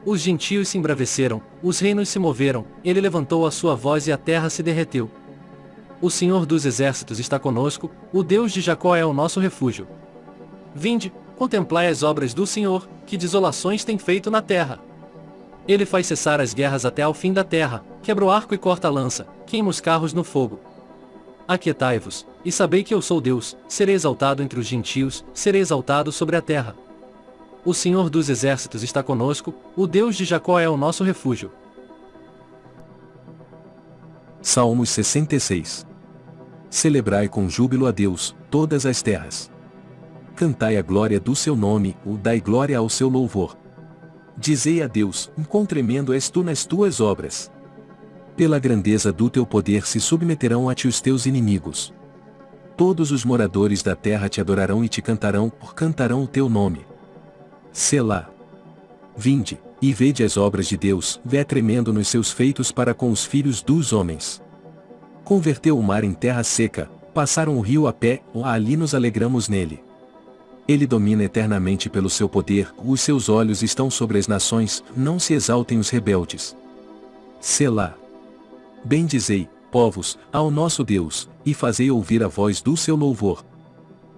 C: Os gentios se embraveceram, os reinos se moveram, ele levantou a sua voz e a terra se derreteu. O Senhor dos exércitos está conosco, o Deus de Jacó é o nosso refúgio. Vinde, contemplai as obras do Senhor, que desolações tem feito na terra. Ele faz cessar as guerras até ao fim da terra, quebra o arco e corta a lança, queima os carros no fogo. Aquietai-vos, e sabei que eu sou Deus, serei exaltado entre os gentios, serei exaltado sobre a terra. O Senhor dos exércitos está conosco, o Deus de Jacó é o nosso refúgio.
A: Salmos 66 Celebrai com júbilo a Deus, todas as terras. Cantai a glória do seu nome, o dai glória ao seu louvor. Dizei a Deus, quão tremendo és tu nas tuas obras. Pela grandeza do teu poder se submeterão a ti os teus inimigos. Todos os moradores da terra te adorarão e te cantarão, por cantarão o teu nome. Selá. Vinde, e vede as obras de Deus, vé tremendo nos seus feitos para com os filhos dos homens. Converteu o mar em terra seca, passaram o rio a pé, ali nos alegramos nele. Ele domina eternamente pelo seu poder, os seus olhos estão sobre as nações, não se exaltem os rebeldes. Selá. Bendizei, povos, ao nosso Deus, e fazei ouvir a voz do seu louvor.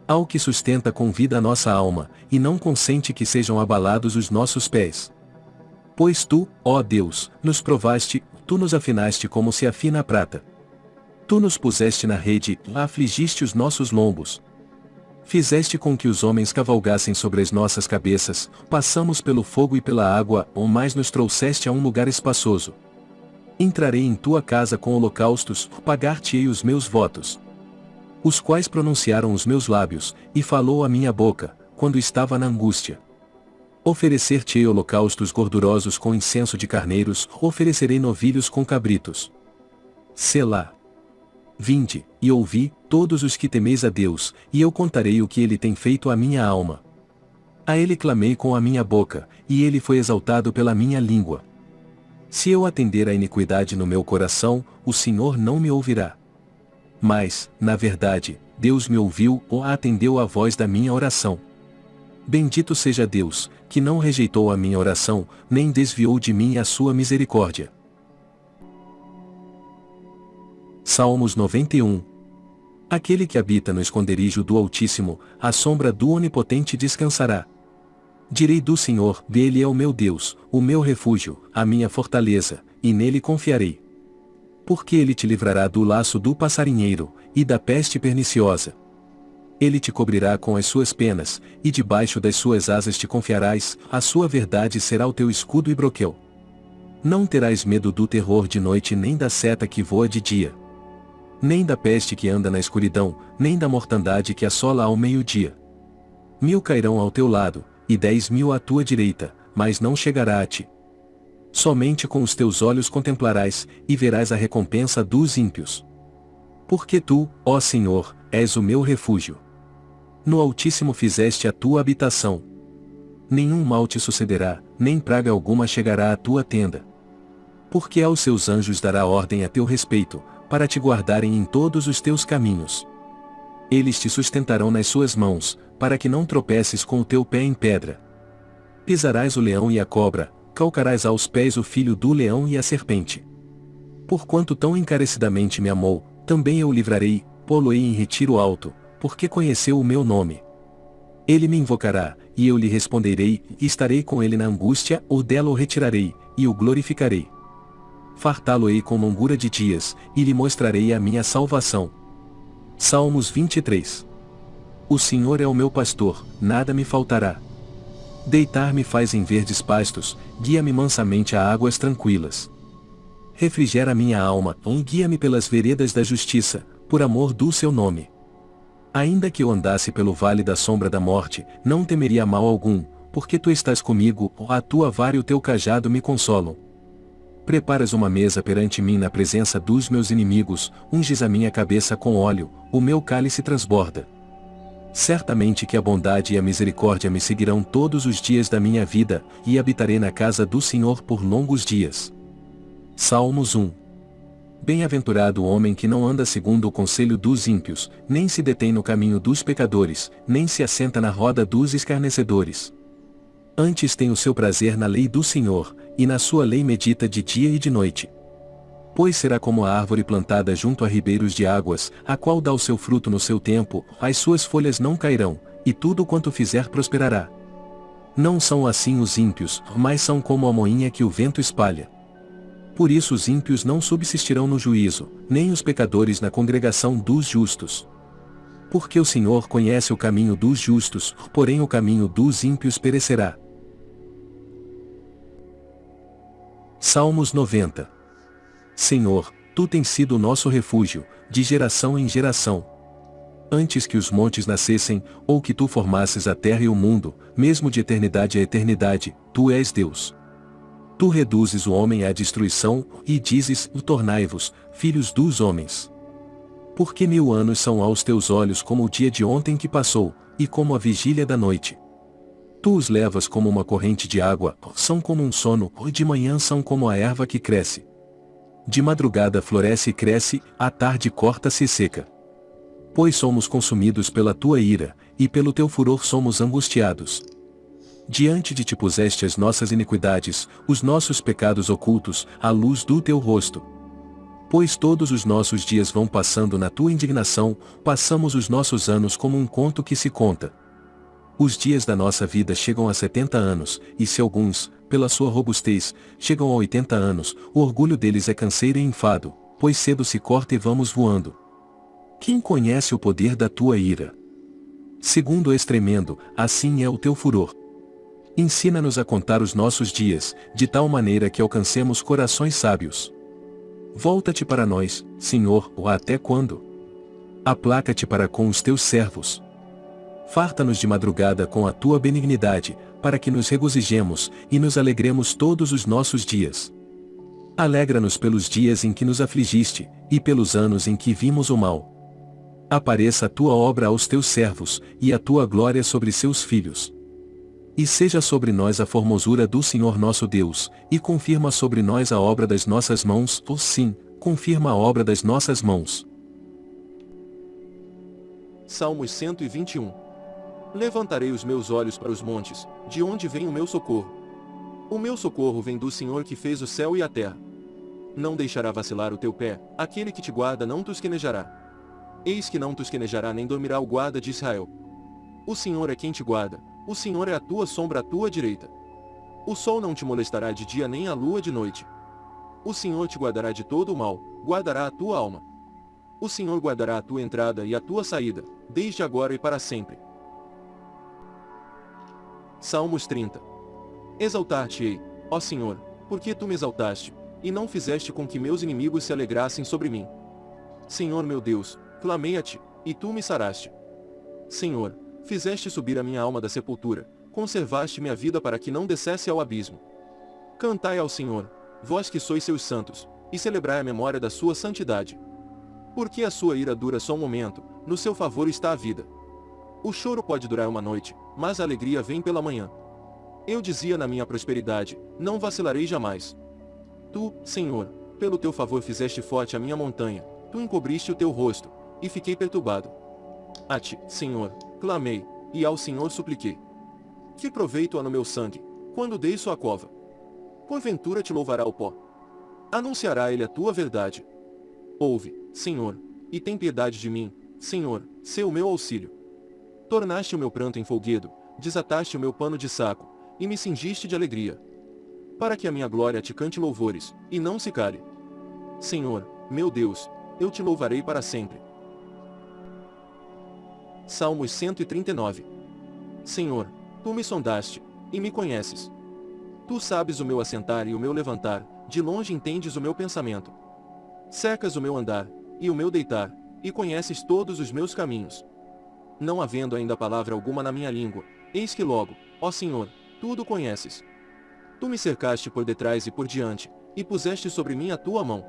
A: Ao que sustenta com vida a nossa alma, e não consente que sejam abalados os nossos pés. Pois tu, ó Deus, nos provaste, tu nos afinaste como se afina a prata. Tu nos puseste na rede, afligiste os nossos lombos, Fizeste com que os homens cavalgassem sobre as nossas cabeças, passamos pelo fogo e pela água, ou mais nos trouxeste a um lugar espaçoso. Entrarei em tua casa com holocaustos, pagar-te-ei os meus votos. Os quais pronunciaram os meus lábios, e falou a minha boca, quando estava na angústia. Oferecer-te-ei holocaustos gordurosos com incenso de carneiros, oferecerei novilhos com cabritos. Selá. Vinde, e ouvi, todos os que temeis a Deus, e eu contarei o que ele tem feito à minha alma. A ele clamei com a minha boca, e ele foi exaltado pela minha língua. Se eu atender à iniquidade no meu coração, o Senhor não me ouvirá. Mas, na verdade, Deus me ouviu ou atendeu à voz da minha oração. Bendito seja Deus, que não rejeitou a minha oração, nem desviou de mim a sua misericórdia. Salmos 91 Aquele que habita no esconderijo do Altíssimo, à sombra do Onipotente descansará. Direi do Senhor, dele é o meu Deus, o meu refúgio, a minha fortaleza, e nele confiarei. Porque ele te livrará do laço do passarinheiro, e da peste perniciosa. Ele te cobrirá com as suas penas, e debaixo das suas asas te confiarás, a sua verdade será o teu escudo e broquel. Não terás medo do terror de noite nem da seta que voa de dia nem da peste que anda na escuridão, nem da mortandade que assola ao meio-dia. Mil cairão ao teu lado, e dez mil à tua direita, mas não chegará a ti. Somente com os teus olhos contemplarás, e verás a recompensa dos ímpios. Porque tu, ó Senhor, és o meu refúgio. No Altíssimo fizeste a tua habitação. Nenhum mal te sucederá, nem praga alguma chegará à tua tenda. Porque aos seus anjos dará ordem a teu respeito, para te guardarem em todos os teus caminhos. Eles te sustentarão nas suas mãos, para que não tropeces com o teu pé em pedra. Pisarás o leão e a cobra, calcarás aos pés o filho do leão e a serpente. Porquanto tão encarecidamente me amou, também eu o livrarei, pô-lo-ei em retiro alto, porque conheceu o meu nome. Ele me invocará, e eu lhe responderei, e estarei com ele na angústia, ou dela o retirarei, e o glorificarei fartá-lo-ei com longura de dias, e lhe mostrarei a minha salvação. Salmos 23 O Senhor é o meu pastor, nada me faltará. Deitar-me faz em verdes pastos, guia-me mansamente a águas tranquilas. Refrigera minha alma, guia-me pelas veredas da justiça, por amor do seu nome. Ainda que eu andasse pelo vale da sombra da morte, não temeria mal algum, porque tu estás comigo, a tua vara e o teu cajado me consolam. Preparas uma mesa perante mim na presença dos meus inimigos, unges a minha cabeça com óleo, o meu cálice transborda. Certamente que a bondade e a misericórdia me seguirão todos os dias da minha vida, e habitarei na casa do Senhor por longos dias. Salmos 1 Bem-aventurado o homem que não anda segundo o conselho dos ímpios, nem se detém no caminho dos pecadores, nem se assenta na roda dos escarnecedores. Antes tem o seu prazer na lei do Senhor, e na sua lei medita de dia e de noite. Pois será como a árvore plantada junto a ribeiros de águas, a qual dá o seu fruto no seu tempo, as suas folhas não cairão, e tudo quanto fizer prosperará. Não são assim os ímpios, mas são como a moinha que o vento espalha. Por isso os ímpios não subsistirão no juízo, nem os pecadores na congregação dos justos. Porque o Senhor conhece o caminho dos justos, porém o caminho dos ímpios perecerá. Salmos 90 Senhor, Tu tens sido o nosso refúgio, de geração em geração. Antes que os montes nascessem, ou que Tu formasses a terra e o mundo, mesmo de eternidade a eternidade, Tu és Deus. Tu reduzes o homem à destruição, e dizes, tornai-vos, filhos dos homens. Porque mil anos são aos teus olhos como o dia de ontem que passou, e como a vigília da noite. Tu os levas como uma corrente de água, são como um sono, e de manhã são como a erva que cresce. De madrugada floresce e cresce, à tarde corta-se e seca. Pois somos consumidos pela tua ira, e pelo teu furor somos angustiados. Diante de ti puseste as nossas iniquidades, os nossos pecados ocultos, à luz do teu rosto. Pois todos os nossos dias vão passando na tua indignação, passamos os nossos anos como um conto que se conta. Os dias da nossa vida chegam a 70 anos, e se alguns, pela sua robustez, chegam a 80 anos, o orgulho deles é canseiro e enfado, pois cedo se corta e vamos voando. Quem conhece o poder da tua ira? Segundo és tremendo, assim é o teu furor. Ensina-nos a contar os nossos dias, de tal maneira que alcancemos corações sábios. Volta-te para nós, Senhor, ou até quando? Aplaca-te para com os teus servos. Farta-nos de madrugada com a tua benignidade, para que nos regozijemos e nos alegremos todos os nossos dias. Alegra-nos pelos dias em que nos afligiste, e pelos anos em que vimos o mal. Apareça a tua obra aos teus servos, e a tua glória sobre seus filhos. E seja sobre nós a formosura do Senhor nosso Deus, e confirma sobre nós a obra das nossas mãos, ou sim, confirma a obra das nossas mãos.
B: Salmos 121 Levantarei os meus olhos para os montes, de onde vem o meu socorro. O meu socorro vem do Senhor que fez o céu e a terra. Não deixará vacilar o teu pé, aquele que te guarda não tosquenejará. Eis que não tosquenejará nem dormirá o guarda de Israel. O Senhor é quem te guarda, o Senhor é a tua sombra à tua direita. O sol não te molestará de dia nem a lua de noite. O Senhor te guardará de todo o mal, guardará a tua alma. O Senhor guardará a tua entrada e a tua saída, desde agora e para sempre. Salmos 30. Exaltar-te-ei, ó Senhor, porque tu me exaltaste, e não fizeste com que meus inimigos se alegrassem sobre mim. Senhor meu Deus, clamei a ti, e tu me saraste. Senhor, fizeste subir a minha alma da sepultura, conservaste minha vida para que não descesse ao abismo. Cantai ao Senhor, vós que sois seus santos, e celebrai a memória da sua santidade. Porque a sua ira dura só um momento, no seu favor está a vida. O choro pode durar uma noite, mas a alegria vem pela manhã. Eu dizia na minha prosperidade, não vacilarei jamais. Tu, Senhor, pelo teu favor fizeste forte a minha montanha, tu encobriste o teu rosto, e fiquei perturbado. A ti, Senhor, clamei, e ao Senhor supliquei. Que proveito há no meu sangue, quando dei sua cova? Porventura te louvará o pó. Anunciará ele a tua verdade. Ouve, Senhor, e tem piedade de mim, Senhor, seu meu auxílio. Tornaste o meu pranto em folguedo, desataste o meu pano de saco, e me cingiste de alegria. Para que a minha glória te cante louvores, e não se cale. Senhor, meu Deus, eu te louvarei para sempre. Salmos 139 Senhor, tu me sondaste, e me conheces. Tu sabes o meu assentar e o meu levantar, de longe entendes o meu pensamento. Cercas o meu andar, e o meu deitar, e conheces todos os meus caminhos não havendo ainda palavra alguma na minha língua, eis que logo, ó Senhor, tudo conheces. Tu me cercaste por detrás e por diante, e puseste sobre mim a tua mão.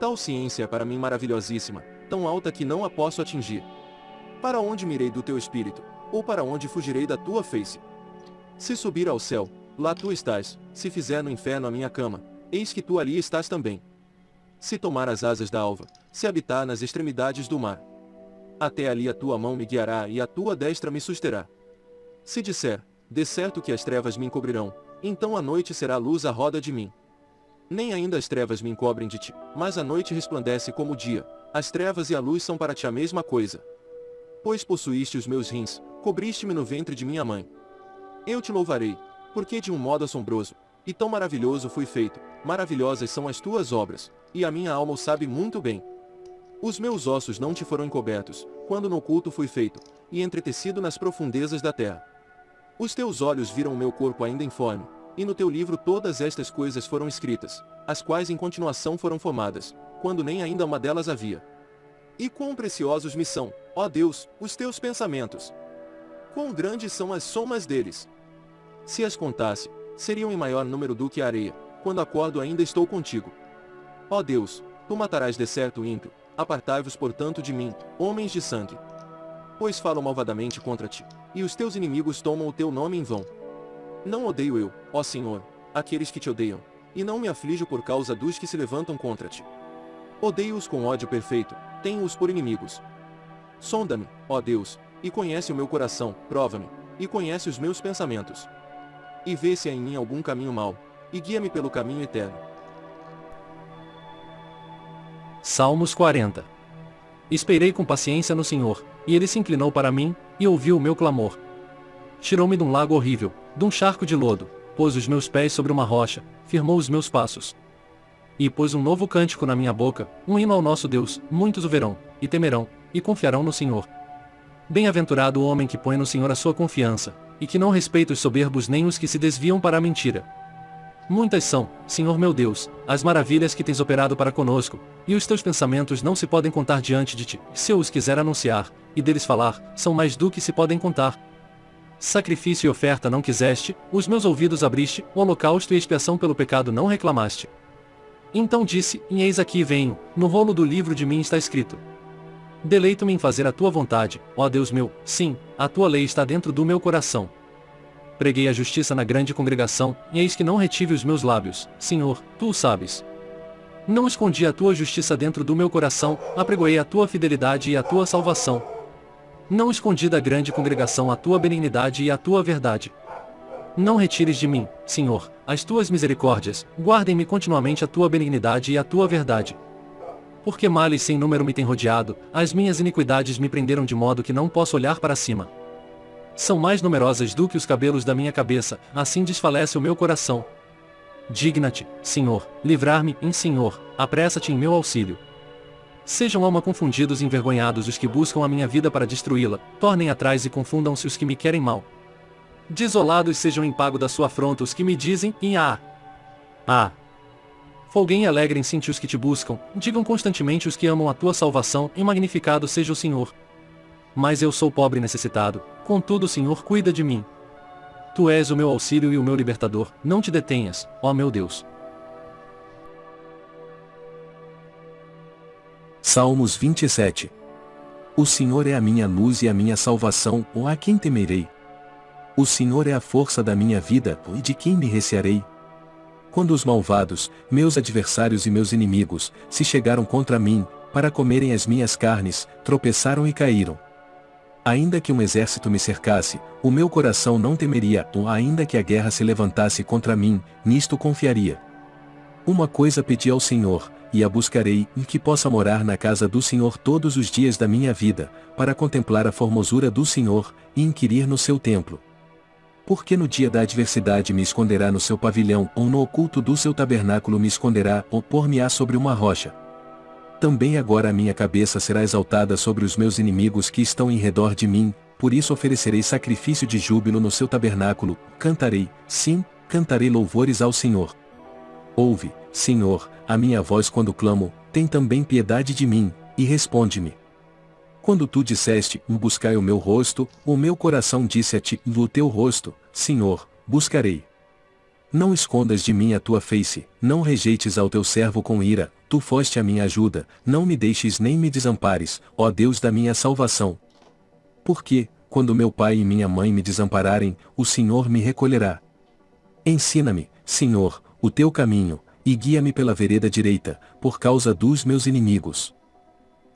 B: Tal ciência é para mim maravilhosíssima, tão alta que não a posso atingir. Para onde mirei do teu espírito, ou para onde fugirei da tua face? Se subir ao céu, lá tu estás, se fizer no inferno a minha cama, eis que tu ali estás também. Se tomar as asas da alva, se habitar nas extremidades do mar, até ali a tua mão me guiará e a tua destra me susterá. Se disser, de certo que as trevas me encobrirão, então a noite será luz à roda de mim. Nem ainda as trevas me encobrem de ti, mas a noite resplandece como o dia, as trevas e a luz são para ti a mesma coisa. Pois possuíste os meus rins, cobriste-me no ventre de minha mãe. Eu te louvarei, porque de um modo assombroso, e tão maravilhoso fui feito, maravilhosas são as tuas obras, e a minha alma o sabe muito bem. Os meus ossos não te foram encobertos, quando no oculto fui feito, e entretecido nas profundezas da terra. Os teus olhos viram o meu corpo ainda informe, e no teu livro todas estas coisas foram escritas, as quais em continuação foram formadas, quando nem ainda uma delas havia. E quão preciosos me são, ó Deus, os teus pensamentos! Quão grandes são as somas deles! Se as contasse, seriam em maior número do que a areia, quando acordo ainda estou contigo. Ó Deus, tu matarás de certo ímpio, apartai-vos portanto de mim, homens de sangue. Pois falo malvadamente contra ti, e os teus inimigos tomam o teu nome em vão. Não odeio eu, ó Senhor, aqueles que te odeiam, e não me aflijo por causa dos que se levantam contra ti. Odeio-os com ódio perfeito, tenho-os por inimigos. Sonda-me, ó Deus, e conhece o meu coração, prova-me, e conhece os meus pensamentos. E vê se há em mim algum caminho mau, e guia-me pelo caminho eterno.
C: Salmos 40 Esperei com paciência no Senhor, e ele se inclinou para mim, e ouviu o meu clamor. Tirou-me de um lago horrível, de um charco de lodo, pôs os meus pés sobre uma rocha, firmou os meus passos. E pôs um novo cântico na minha boca, um hino ao nosso Deus, muitos o verão, e temerão, e confiarão no Senhor. Bem-aventurado o homem que põe no Senhor a sua confiança, e que não respeita os soberbos nem os que se desviam para a mentira. Muitas são, Senhor meu Deus, as maravilhas que tens operado para conosco, e os teus pensamentos não se podem contar diante de ti. Se eu os quiser anunciar, e deles falar, são mais do que se podem contar. Sacrifício e oferta não quiseste, os meus ouvidos abriste, o holocausto e expiação pelo pecado não reclamaste. Então disse, e eis aqui venho, no rolo do livro de mim está escrito. Deleito-me em fazer a tua vontade, ó Deus meu, sim, a tua lei está dentro do meu coração. Preguei a justiça na grande congregação, e eis que não retive os meus lábios, Senhor, tu o sabes. Não escondi a tua justiça dentro do meu coração, apregoei a tua fidelidade e a tua salvação, não escondi da grande congregação a tua benignidade e a tua verdade. Não retires de mim, Senhor, as tuas misericórdias, guardem-me continuamente a tua benignidade e a tua verdade. Porque males sem número me têm rodeado, as minhas iniquidades me prenderam de modo que não posso olhar para cima. São mais numerosas do que os cabelos da minha cabeça, assim desfalece o meu coração. Digna-te, Senhor, livrar-me, em Senhor, apressa-te em meu auxílio. Sejam alma confundidos e envergonhados os que buscam a minha vida para destruí-la, tornem atrás e confundam-se os que me querem mal. Desolados sejam em pago da sua afronta os que me dizem, em ah. Ah. Folguem e alegrem-se os que te buscam, digam constantemente os que amam a tua salvação, e magnificado seja o Senhor. Mas eu sou pobre e necessitado, contudo o Senhor cuida de mim. Tu és o meu auxílio e o meu libertador, não te detenhas, ó meu Deus.
A: Salmos 27 O Senhor é a minha luz e a minha salvação, ou a quem temerei? O Senhor é a força da minha vida, e de quem me recearei? Quando os malvados, meus adversários e meus inimigos, se chegaram contra mim, para comerem as minhas carnes, tropeçaram e caíram. Ainda que um exército me cercasse, o meu coração não temeria, ou ainda que a guerra se levantasse contra mim, nisto confiaria. Uma coisa pedi ao Senhor, e a buscarei, e que possa morar na casa do Senhor todos os dias da minha vida, para contemplar a formosura do Senhor, e inquirir no seu templo. Porque no dia da adversidade me esconderá no seu pavilhão, ou no oculto do seu tabernáculo me esconderá, ou pôr-me-á sobre uma rocha. Também agora a minha cabeça será exaltada sobre os meus inimigos que estão em redor de mim, por isso oferecerei sacrifício de júbilo no seu tabernáculo, cantarei, sim, cantarei louvores ao Senhor. Ouve, Senhor, a minha voz quando clamo, tem também piedade de mim, e responde-me. Quando tu disseste, buscai o meu rosto, o meu coração disse a ti, o teu rosto, Senhor, buscarei. Não escondas de mim a tua face, não rejeites ao teu servo com ira, tu foste a minha ajuda, não me deixes nem me desampares, ó Deus da minha salvação. Porque, quando meu pai e minha mãe me desampararem, o Senhor me recolherá. Ensina-me, Senhor, o teu caminho, e guia-me pela vereda direita, por causa dos meus inimigos.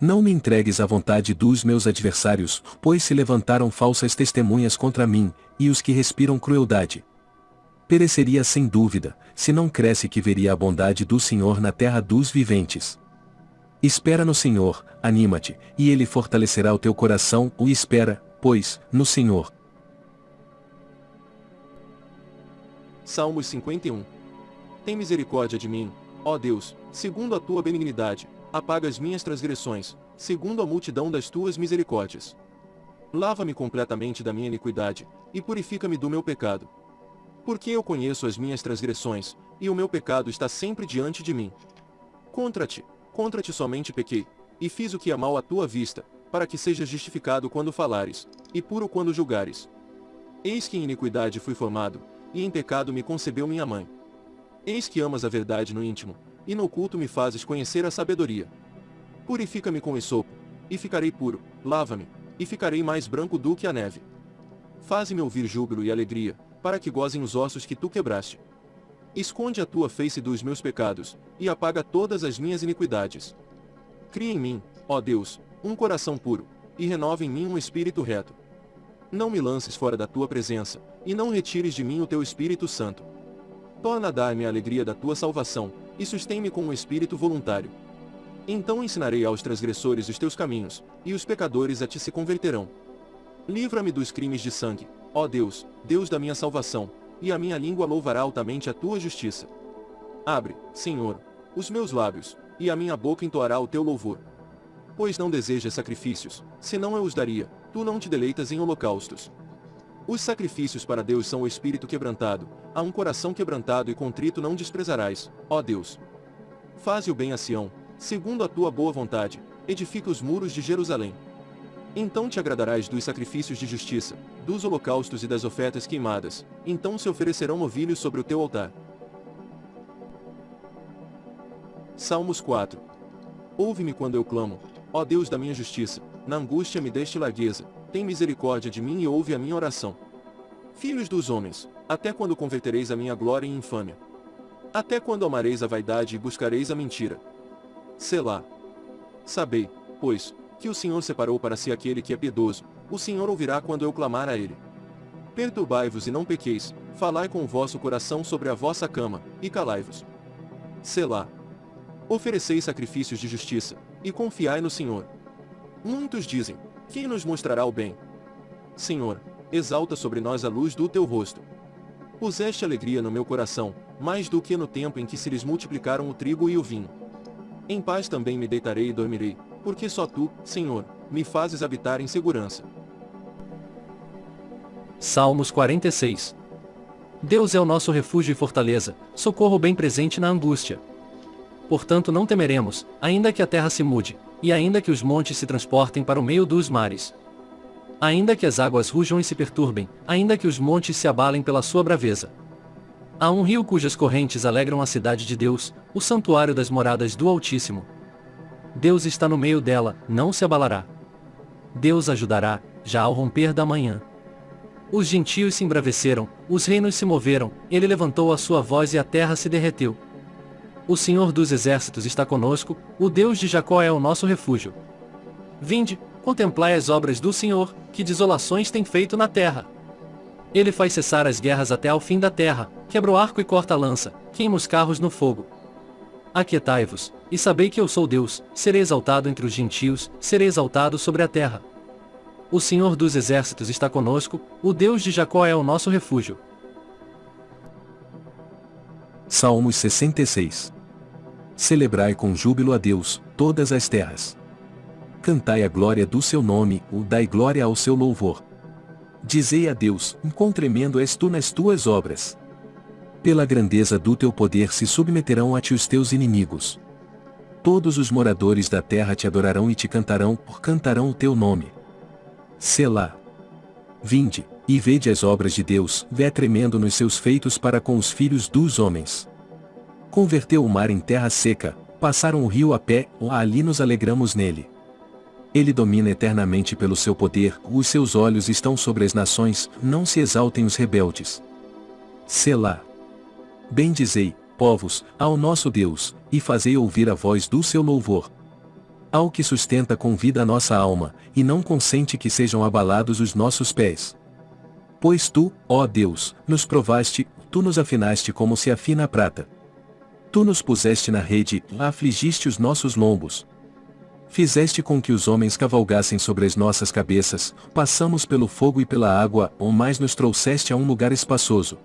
A: Não me entregues à vontade dos meus adversários, pois se levantaram falsas testemunhas contra mim, e os que respiram crueldade. Pereceria sem dúvida, se não cresce que veria a bondade do Senhor na terra dos viventes. Espera no Senhor, anima-te, e Ele fortalecerá o teu coração, o espera, pois, no Senhor.
B: Salmos 51 Tem misericórdia de mim, ó Deus, segundo a tua benignidade, apaga as minhas transgressões, segundo a multidão das tuas misericórdias. Lava-me completamente da minha iniquidade, e purifica-me do meu pecado. Porque eu conheço as minhas transgressões, e o meu pecado está sempre diante de mim. Contra ti, contra ti somente pequei, e fiz o que é mal à tua vista, para que sejas justificado quando falares, e puro quando julgares. Eis que em iniquidade fui formado, e em pecado me concebeu minha mãe. Eis que amas a verdade no íntimo, e no oculto me fazes conhecer a sabedoria. Purifica-me com esopo, e ficarei puro, lava-me, e ficarei mais branco do que a neve. Faze-me ouvir júbilo e alegria, para que gozem os ossos que tu quebraste. Esconde a tua face dos meus pecados, e apaga todas as minhas iniquidades. Cria em mim, ó Deus, um coração puro, e renova em mim um espírito reto. Não me lances fora da tua presença, e não retires de mim o teu Espírito Santo. Torna a dar-me a alegria da tua salvação, e sustém-me com um espírito voluntário. Então ensinarei aos transgressores os teus caminhos, e os pecadores a ti se converterão. Livra-me dos crimes de sangue, ó Deus, Deus da minha salvação, e a minha língua louvará altamente a tua justiça. Abre, Senhor, os meus lábios, e a minha boca entoará o teu louvor. Pois não desejas sacrifícios, senão eu os daria, tu não te deleitas em holocaustos. Os sacrifícios para Deus são o espírito quebrantado, a um coração quebrantado e contrito não desprezarás, ó Deus. Faze o bem a Sião, segundo a tua boa vontade, edifica os muros de Jerusalém. Então te agradarás dos sacrifícios de justiça, dos holocaustos e das ofertas queimadas, então se oferecerão novilhos sobre o teu altar. Salmos 4 Ouve-me quando eu clamo, ó Deus da minha justiça, na angústia me deste largueza, tem misericórdia de mim e ouve a minha oração. Filhos dos homens, até quando convertereis a minha glória em infâmia? Até quando amareis a vaidade e buscareis a mentira? Selá. Sabei, pois, que o Senhor separou para si aquele que é piedoso, o Senhor ouvirá quando eu clamar a ele. Perturbai-vos e não pequeis, falai com o vosso coração sobre a vossa cama, e calai-vos. Selá. Ofereceis sacrifícios de justiça, e confiai no Senhor. Muitos dizem, quem nos mostrará o bem? Senhor, exalta sobre nós a luz do teu rosto. Puseste alegria no meu coração, mais do que no tempo em que se lhes multiplicaram o trigo e o vinho. Em paz também me deitarei e dormirei, porque só tu, Senhor, me fazes habitar em segurança.
C: Salmos 46 Deus é o nosso refúgio e fortaleza, socorro bem presente na angústia. Portanto não temeremos, ainda que a terra se mude, e ainda que os montes se transportem para o meio dos mares. Ainda que as águas rujam e se perturbem, ainda que os montes se abalem pela sua braveza. Há um rio cujas correntes alegram a cidade de Deus, o santuário das moradas do Altíssimo. Deus está no meio dela, não se abalará. Deus ajudará, já ao romper da manhã. Os gentios se embraveceram, os reinos se moveram, ele levantou a sua voz e a terra se derreteu. O Senhor dos Exércitos está conosco, o Deus de Jacó é o nosso refúgio. Vinde, contemplai as obras do Senhor, que desolações tem feito na terra. Ele faz cessar as guerras até ao fim da terra, quebra o arco e corta a lança, queima os carros no fogo. Aquietai-vos, e sabei que eu sou Deus, serei exaltado entre os gentios, serei exaltado sobre a terra. O Senhor dos Exércitos está conosco, o Deus de Jacó é o nosso refúgio.
A: Salmos 66 Celebrai com júbilo a Deus, todas as terras. Cantai a glória do seu nome, o dai glória ao seu louvor. Dizei a Deus, quão tremendo és tu nas tuas obras. Pela grandeza do teu poder se submeterão a ti os teus inimigos. Todos os moradores da terra te adorarão e te cantarão, por cantarão o teu nome. Selá. Vinde, e vede as obras de Deus, vé tremendo nos seus feitos para com os filhos dos homens converteu o mar em terra seca, passaram o rio a pé, ali nos alegramos nele. Ele domina eternamente pelo seu poder, os seus olhos estão sobre as nações, não se exaltem os rebeldes. Selá. Bendizei, povos, ao nosso Deus, e fazei ouvir a voz do seu louvor. Ao que sustenta com vida a nossa alma, e não consente que sejam abalados os nossos pés. Pois tu, ó Deus, nos provaste, tu nos afinaste como se afina a prata. Tu nos puseste na rede, afligiste os nossos lombos. Fizeste com que os homens cavalgassem sobre as nossas cabeças, passamos pelo fogo e pela água, ou mais nos trouxeste a um lugar espaçoso.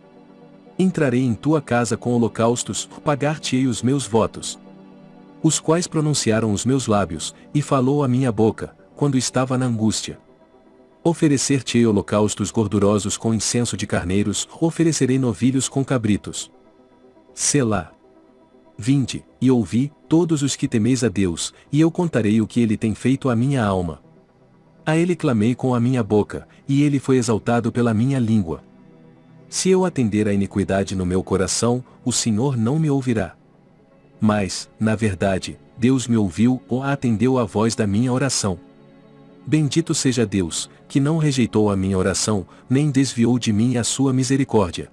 A: Entrarei em tua casa com holocaustos, pagar-te-ei os meus votos. Os quais pronunciaram os meus lábios, e falou a minha boca, quando estava na angústia. Oferecer-te-ei holocaustos gordurosos com incenso de carneiros, oferecerei novilhos com cabritos. Selá. Vinde, e ouvi, todos os que temeis a Deus, e eu contarei o que ele tem feito à minha alma. A ele clamei com a minha boca, e ele foi exaltado pela minha língua. Se eu atender à iniquidade no meu coração, o Senhor não me ouvirá. Mas, na verdade, Deus me ouviu ou atendeu à voz da minha oração. Bendito seja Deus, que não rejeitou a minha oração, nem desviou de mim a sua misericórdia.